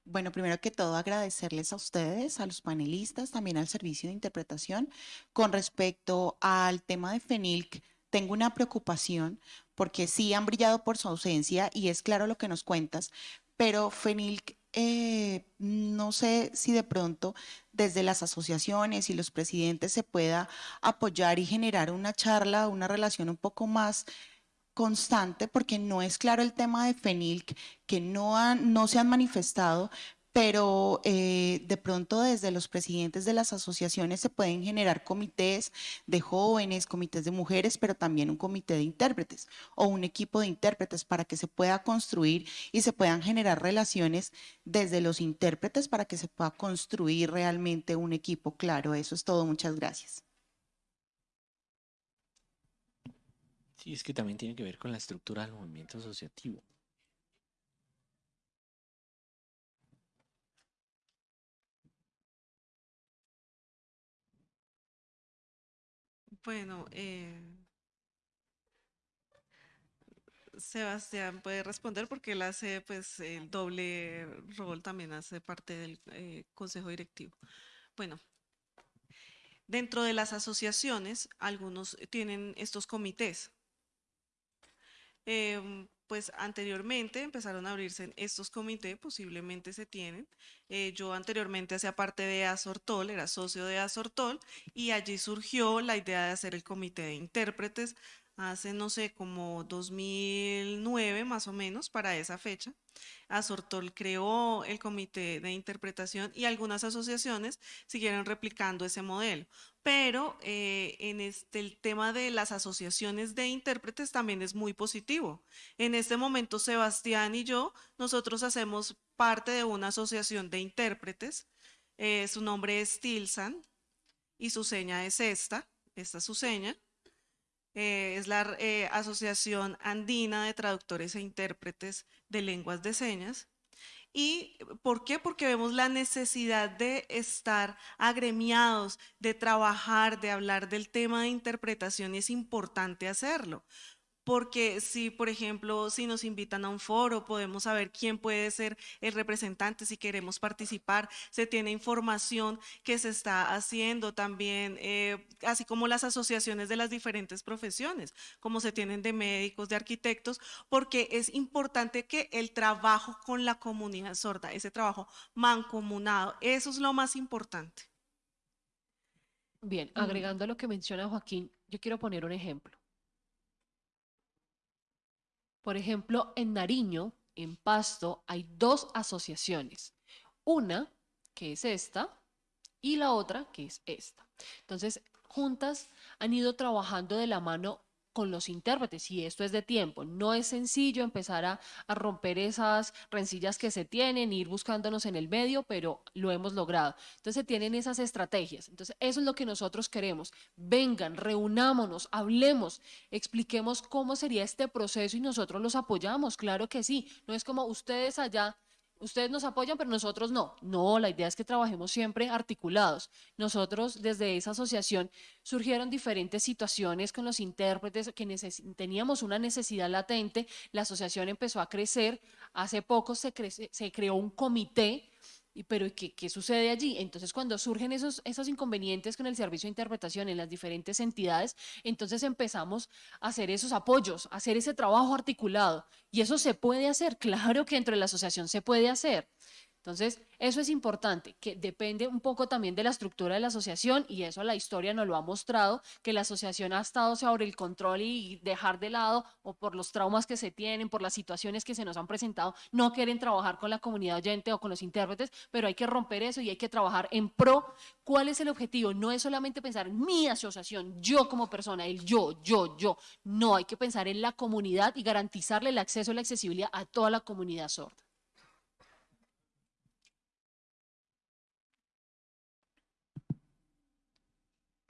Bueno, primero que todo agradecerles a ustedes, a los panelistas, también al servicio de interpretación. Con respecto al tema de FENILC, tengo una preocupación porque sí han brillado por su ausencia y es claro lo que nos cuentas, pero FENILC, eh, no sé si de pronto desde las asociaciones y los presidentes se pueda apoyar y generar una charla, una relación un poco más constante, porque no es claro el tema de FENILC, que no, han, no se han manifestado, pero eh, de pronto desde los presidentes de las asociaciones se pueden generar comités de jóvenes, comités de mujeres, pero también un comité de intérpretes o un equipo de intérpretes para que se pueda construir y se puedan generar relaciones desde los intérpretes para que se pueda construir realmente un equipo claro. Eso es todo. Muchas gracias. Sí, es que también tiene que ver con la estructura del movimiento asociativo. Bueno, eh, Sebastián puede responder porque él hace pues el doble rol, también hace parte del eh, consejo directivo. Bueno, dentro de las asociaciones, algunos tienen estos comités. Em, pues anteriormente empezaron a abrirse estos comités, posiblemente se tienen. Eh, yo anteriormente hacía parte de Azortol, era socio de Azortol, y allí surgió la idea de hacer el comité de intérpretes hace, no sé, como 2009 más o menos, para esa fecha. Azortol creó el comité de interpretación y algunas asociaciones siguieron replicando ese modelo. Pero eh, en este, el tema de las asociaciones de intérpretes también es muy positivo. En este momento, Sebastián y yo, nosotros hacemos parte de una asociación de intérpretes. Eh, su nombre es Tilsan y su seña es esta, esta es su seña. Eh, es la eh, Asociación Andina de Traductores e Intérpretes de Lenguas de Señas. ¿Y por qué? Porque vemos la necesidad de estar agremiados, de trabajar, de hablar del tema de interpretación y es importante hacerlo porque si, por ejemplo, si nos invitan a un foro, podemos saber quién puede ser el representante si queremos participar, se tiene información que se está haciendo también, eh, así como las asociaciones de las diferentes profesiones, como se tienen de médicos, de arquitectos, porque es importante que el trabajo con la comunidad sorda, ese trabajo mancomunado, eso es lo más importante. Bien, agregando a lo que menciona Joaquín, yo quiero poner un ejemplo. Por ejemplo, en Nariño, en Pasto, hay dos asociaciones. Una, que es esta, y la otra, que es esta. Entonces, juntas han ido trabajando de la mano con los intérpretes y esto es de tiempo. No es sencillo empezar a, romper esas rencillas que se tienen, ir buscándonos en el medio, pero lo hemos logrado. Entonces tienen esas estrategias. Entonces eso es lo que nosotros queremos. Vengan, reunámonos, hablemos, expliquemos cómo sería este proceso y nosotros los apoyamos. Claro que sí. No es como ustedes allá ustedes nos apoyan, pero nosotros no. No, la idea es que trabajemos siempre articulados. Nosotros desde esa asociación surgieron diferentes situaciones con los intérpretes que teníamos una necesidad latente. La asociación empezó a crecer. Hace poco se, se creó un comité pero ¿qué, ¿qué, sucede allí? Entonces, cuando surgen esos, esos inconvenientes con el servicio de interpretación en las diferentes entidades, entonces empezamos a hacer esos apoyos, a hacer ese trabajo articulado. Y eso se puede hacer, claro que dentro de la asociación se puede hacer. Entonces, eso es importante, que depende un poco también de la estructura de la asociación y eso la historia nos lo ha mostrado, que la asociación ha estado sobre el control y dejar de lado o por los traumas que se tienen, por las situaciones que se nos han presentado, no quieren trabajar con la comunidad oyente o con los intérpretes, pero hay que romper eso y hay que trabajar en pro. ¿Cuál es el objetivo? No es solamente pensar en mi asociación, yo como persona, el yo, yo, yo. No, hay que pensar en la comunidad y garantizarle el acceso y la accesibilidad a toda la comunidad sorda.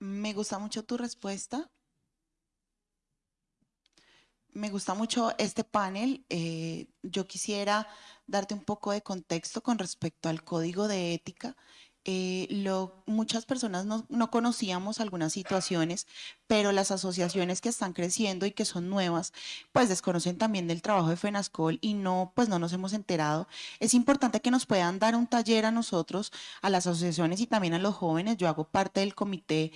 Me gusta mucho tu respuesta. Me gusta mucho este panel. Eh, yo quisiera darte un poco de contexto con respecto al código de ética eh, lo, muchas personas no, no, conocíamos algunas situaciones, pero las asociaciones que están creciendo y que son nuevas, pues desconocen también del trabajo de FENASCOL y no, pues no nos hemos enterado. Es importante que nos puedan dar un taller a nosotros, a las asociaciones y también a los jóvenes. Yo hago parte del comité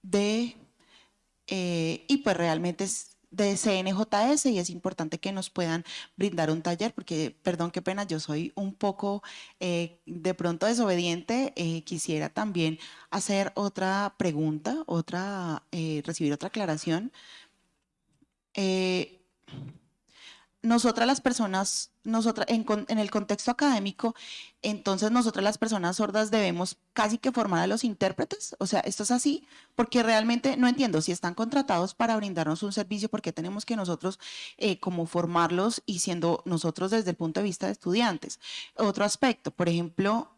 de, eh, y pues realmente es de CNJS y es importante que nos puedan brindar un taller porque, perdón, qué pena, yo soy un poco eh, de pronto desobediente. Eh, quisiera también hacer otra pregunta, otra, eh, recibir otra aclaración. Nosotras las personas, nosotras, en, en, el contexto académico, entonces nosotras las personas sordas debemos casi que formar a los intérpretes, o sea, esto es así, porque realmente no entiendo, si están contratados para brindarnos un servicio, ¿por qué tenemos que nosotros eh, como formarlos y siendo nosotros desde el punto de vista de estudiantes? Otro aspecto, por ejemplo...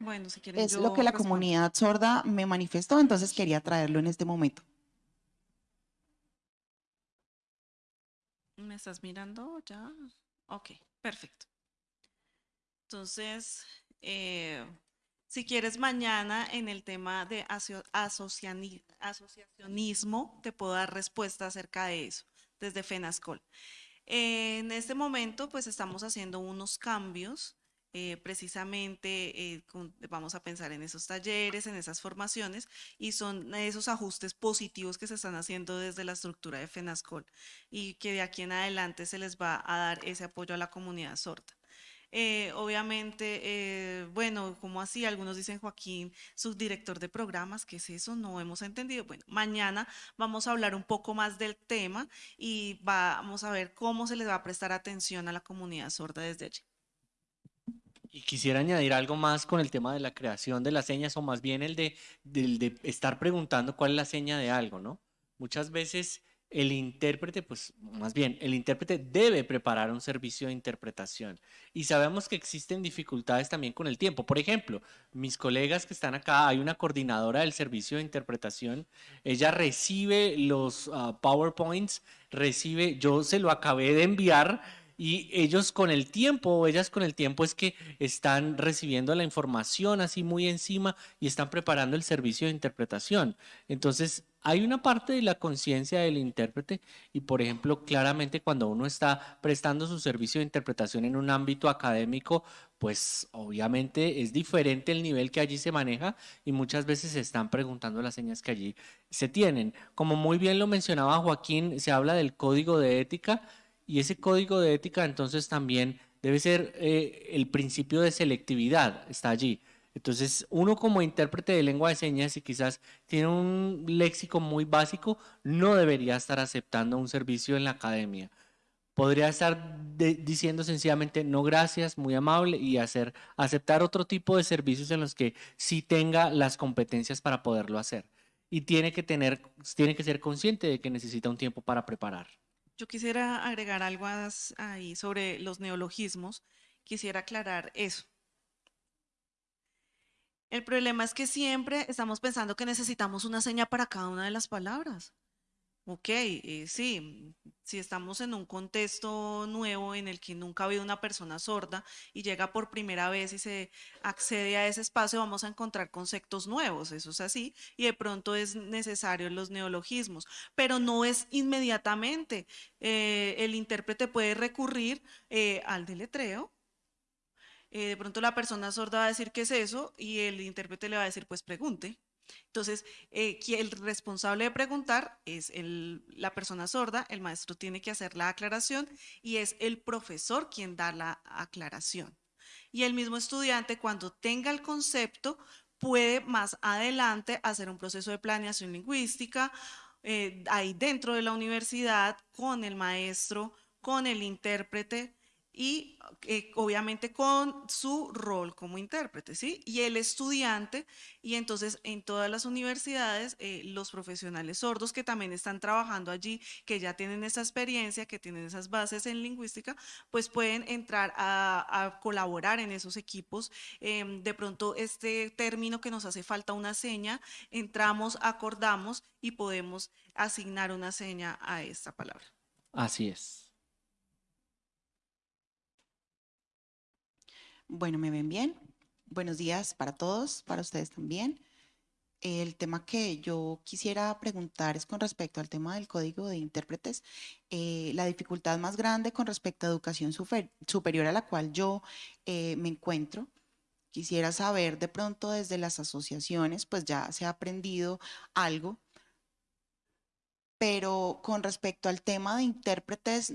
Bueno, si quieren, es lo que la comunidad sorda me manifestó, entonces quería traerlo en este momento. ¿Me estás mirando ya? Ok, perfecto. Entonces, eh, si quieres mañana en el tema de asociacionismo, te puedo dar respuesta acerca de eso desde FENASCOL. en este momento, pues estamos haciendo unos cambios eh, precisamente eh, vamos a pensar en esos talleres, en esas formaciones y son esos ajustes positivos que se están haciendo desde la estructura de FENASCOL y que de aquí en adelante se les va a dar ese apoyo a la comunidad sorda. Eh, obviamente, bueno, como así, algunos dicen Joaquín, subdirector de programas, ¿qué es eso? No hemos entendido. Bueno, mañana vamos a hablar un poco más del tema y vamos a ver cómo se les va a prestar atención a la comunidad sorda desde allí. Y quisiera añadir algo más con el tema de la creación de las señas o más bien el de, estar preguntando cuál es la seña de algo, ¿no? Muchas veces el intérprete, pues más bien, el intérprete debe preparar un servicio de interpretación. Y sabemos que existen dificultades también con el tiempo. Por ejemplo, mis colegas que están acá, hay una coordinadora del servicio de interpretación, ella recibe los ah, PowerPoints, recibe, yo se lo acabé de enviar y ellos con el tiempo, o ellas con el tiempo es que están recibiendo la información así muy encima y están preparando el servicio de interpretación. Entonces, hay una parte de la conciencia del intérprete y, por ejemplo, claramente cuando uno está prestando su servicio de interpretación en un ámbito académico, pues obviamente es diferente el nivel que allí se maneja y muchas veces se están preguntando las señas que allí se tienen. Como muy bien lo mencionaba Joaquín, se habla del código de ética y ese código de ética entonces también debe ser eh, el principio de selectividad, está allí. Entonces, uno como intérprete de lengua de señas y quizás tiene un léxico muy básico, no debería estar aceptando un servicio en la academia. Podría estar diciendo sencillamente no gracias, muy amable y hacer aceptar otro tipo de servicios en los que sí tenga las competencias para poderlo hacer. Y tiene que tener tiene que ser consciente de que necesita un tiempo para preparar. Yo quisiera agregar algo ahí sobre los neologismos. Quisiera aclarar eso. El problema es que siempre estamos pensando que necesitamos una seña para cada una de las palabras. Ok, eh, sí, si estamos en un contexto nuevo en el que nunca ha habido una persona sorda y llega por primera vez y se accede a ese espacio, vamos a encontrar conceptos nuevos, eso es así, y de pronto es necesario los neologismos, pero no es inmediatamente. Eh, el intérprete puede recurrir eh, al deletreo. de pronto la persona sorda va a decir qué es eso y el intérprete le va a decir pues pregunte. Entonces, eh, el responsable de preguntar es la persona sorda, el maestro tiene que hacer la aclaración y es el profesor quien da la aclaración. Y el mismo estudiante, cuando tenga el concepto, puede más adelante hacer un proceso de planeación lingüística eh, ahí dentro de la universidad con el maestro, con el intérprete y eh, obviamente con su rol como intérprete, ¿sí? Y el estudiante, y entonces en todas las universidades, eh, los profesionales sordos que también están trabajando allí, que ya tienen esa experiencia, que tienen esas bases en lingüística, pues pueden entrar a, colaborar en esos equipos. Em, de pronto este término que nos hace falta una seña, entramos, acordamos y podemos asignar una seña a esta palabra. Así es. Bueno, ¿me ven bien? Buenos días para todos, para ustedes también. El tema que yo quisiera preguntar es con respecto al tema del código de intérpretes. Eh, la dificultad más grande con respecto a educación superior a la cual yo eh, me encuentro Quisiera saber de pronto desde las asociaciones, pues ya se ha aprendido algo, pero con respecto al tema de intérpretes,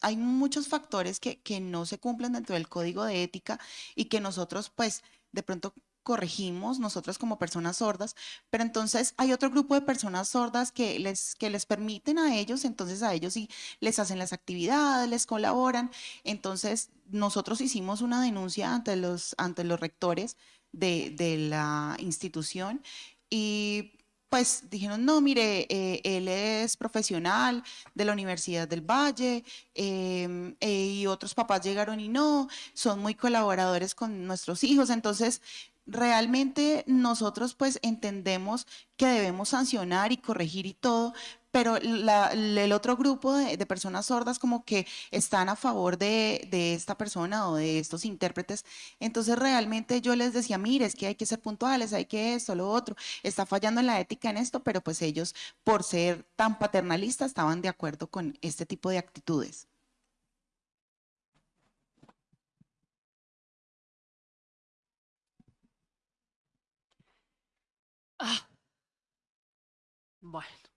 hay muchos factores que, que no se cumplen dentro del código de ética y que nosotros pues de pronto corregimos nosotros como personas sordas, pero entonces hay otro grupo de personas sordas que les, que les permiten a ellos, entonces a ellos sí les hacen las actividades, les colaboran. Entonces nosotros hicimos una denuncia ante los, ante los rectores de, de la institución y pues dijeron, no, mire, eh, él es profesional de la Universidad del Valle em, eh, y otros papás llegaron y no, son muy colaboradores con nuestros hijos, entonces realmente nosotros pues entendemos que debemos sancionar y corregir y todo, pero el otro grupo de, personas sordas como que están a favor de, de, esta persona o de estos intérpretes. Entonces realmente yo les decía, mire, es que hay que ser puntuales, hay que esto, lo otro, está fallando en la ética en esto, pero pues ellos por ser tan paternalistas estaban de acuerdo con este tipo de actitudes. Ah. Bueno,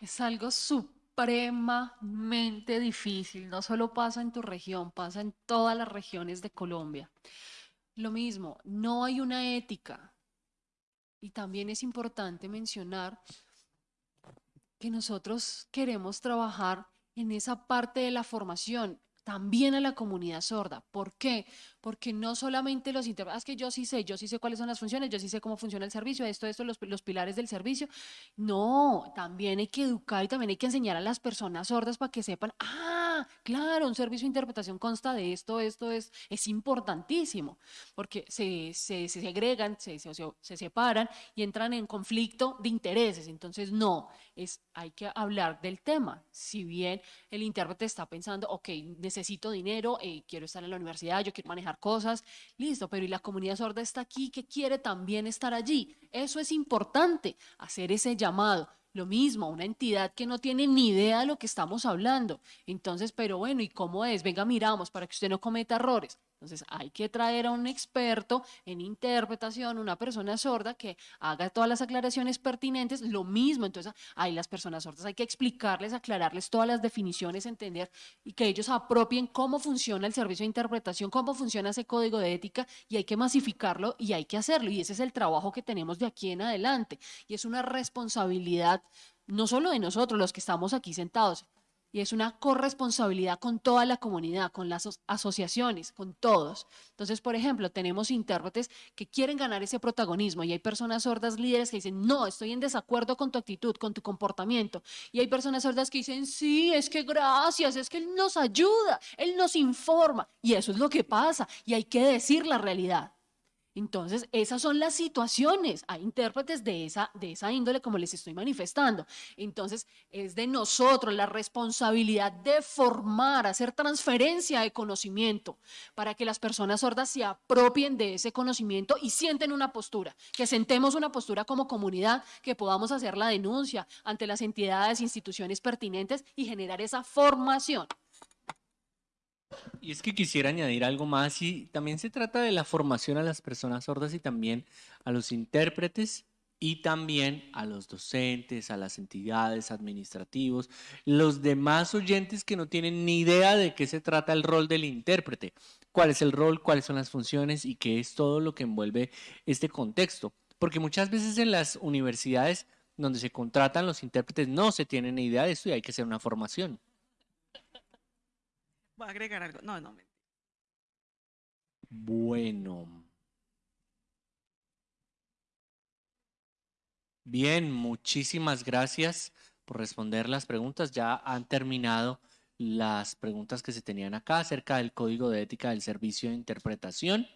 es algo supremamente difícil. No solo pasa en tu región, pasa en todas las regiones de Colombia. Lo mismo, no hay una ética. Y también es importante mencionar que nosotros queremos trabajar en esa parte de la formación, también a la comunidad sorda. ¿Por qué? porque no solamente los intérpretes, es que yo sí sé, yo sí sé cuáles son las funciones, yo sí sé cómo funciona el servicio, esto, esto, los, los pilares del servicio. No, también hay que educar y también hay que enseñar a las personas sordas para que sepan, ah, claro, un servicio de interpretación consta de esto, esto es, es importantísimo, porque se, se, se segregan, se, se, se separan y entran en conflicto de intereses. Entonces, no, es, hay que hablar del tema. Si bien el intérprete está pensando, ok, necesito dinero, eh, quiero estar en la universidad, yo quiero manejar cosas, listo, pero y la comunidad sorda está aquí que quiere también estar allí. Eso es importante, hacer ese llamado. Lo mismo, una entidad que no tiene ni idea de lo que estamos hablando. Entonces, pero bueno, ¿y cómo es? Venga, miramos para que usted no cometa errores. Entonces hay que traer a un experto en interpretación, una persona sorda que haga todas las aclaraciones pertinentes, lo mismo, entonces hay las personas sordas, hay que explicarles, aclararles todas las definiciones, entender y que ellos apropien cómo funciona el servicio de interpretación, cómo funciona ese código de ética y hay que masificarlo y hay que hacerlo. Y ese es el trabajo que tenemos de aquí en adelante. Y es una responsabilidad no solo de nosotros, los que estamos aquí sentados, y es una corresponsabilidad con toda la comunidad, con las asociaciones, con todos. Entonces, por ejemplo, tenemos intérpretes que quieren ganar ese protagonismo y hay personas sordas líderes que dicen, no, estoy en desacuerdo con tu actitud, con tu comportamiento. Y hay personas sordas que dicen, sí, es que gracias, es que Él nos ayuda, Él nos informa. Y eso es lo que pasa y hay que decir la realidad. Entonces, esas son las situaciones. Hay intérpretes de esa, de esa índole, como les estoy manifestando. Entonces, es de nosotros la responsabilidad de formar, hacer transferencia de conocimiento para que las personas sordas se apropien de ese conocimiento y sienten una postura, que sentemos una postura como comunidad, que podamos hacer la denuncia ante las entidades, instituciones pertinentes y generar esa formación. Y es que quisiera añadir algo más y también se trata de la formación a las personas sordas y también a los intérpretes y también a los docentes, a las entidades administrativos, los demás oyentes que no tienen ni idea de qué se trata el rol del intérprete, cuál es el rol, cuáles son las funciones y qué es todo lo que envuelve este contexto. Porque muchas veces en las universidades donde se contratan los intérpretes no se tienen ni idea de esto y hay que hacer una formación. Voy a agregar algo. No, no. Bueno. Bien, muchísimas gracias por responder las preguntas. Ya han terminado las preguntas que se tenían acá acerca del código de ética del servicio de interpretación.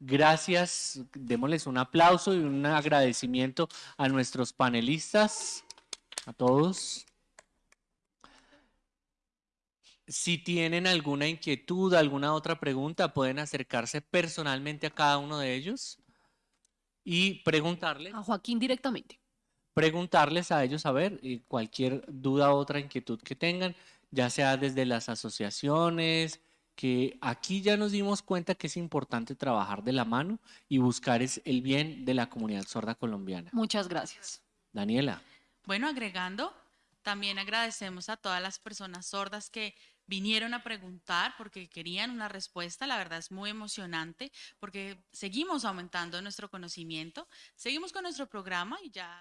Gracias, démosles un aplauso y un agradecimiento a nuestros panelistas, a todos. Si tienen alguna inquietud, alguna otra pregunta, pueden acercarse personalmente a cada uno de ellos y preguntarles. A Joaquín directamente. Preguntarles a ellos, a ver, cualquier duda o otra inquietud que tengan, ya sea desde las asociaciones, que aquí ya nos dimos cuenta que es importante trabajar de la mano y buscar es el bien de la comunidad sorda colombiana. Muchas gracias. Daniela. Bueno, agregando, también agradecemos a todas las personas sordas que vinieron a preguntar porque querían una respuesta. La verdad es muy emocionante porque seguimos aumentando nuestro conocimiento. Seguimos con nuestro programa y ya...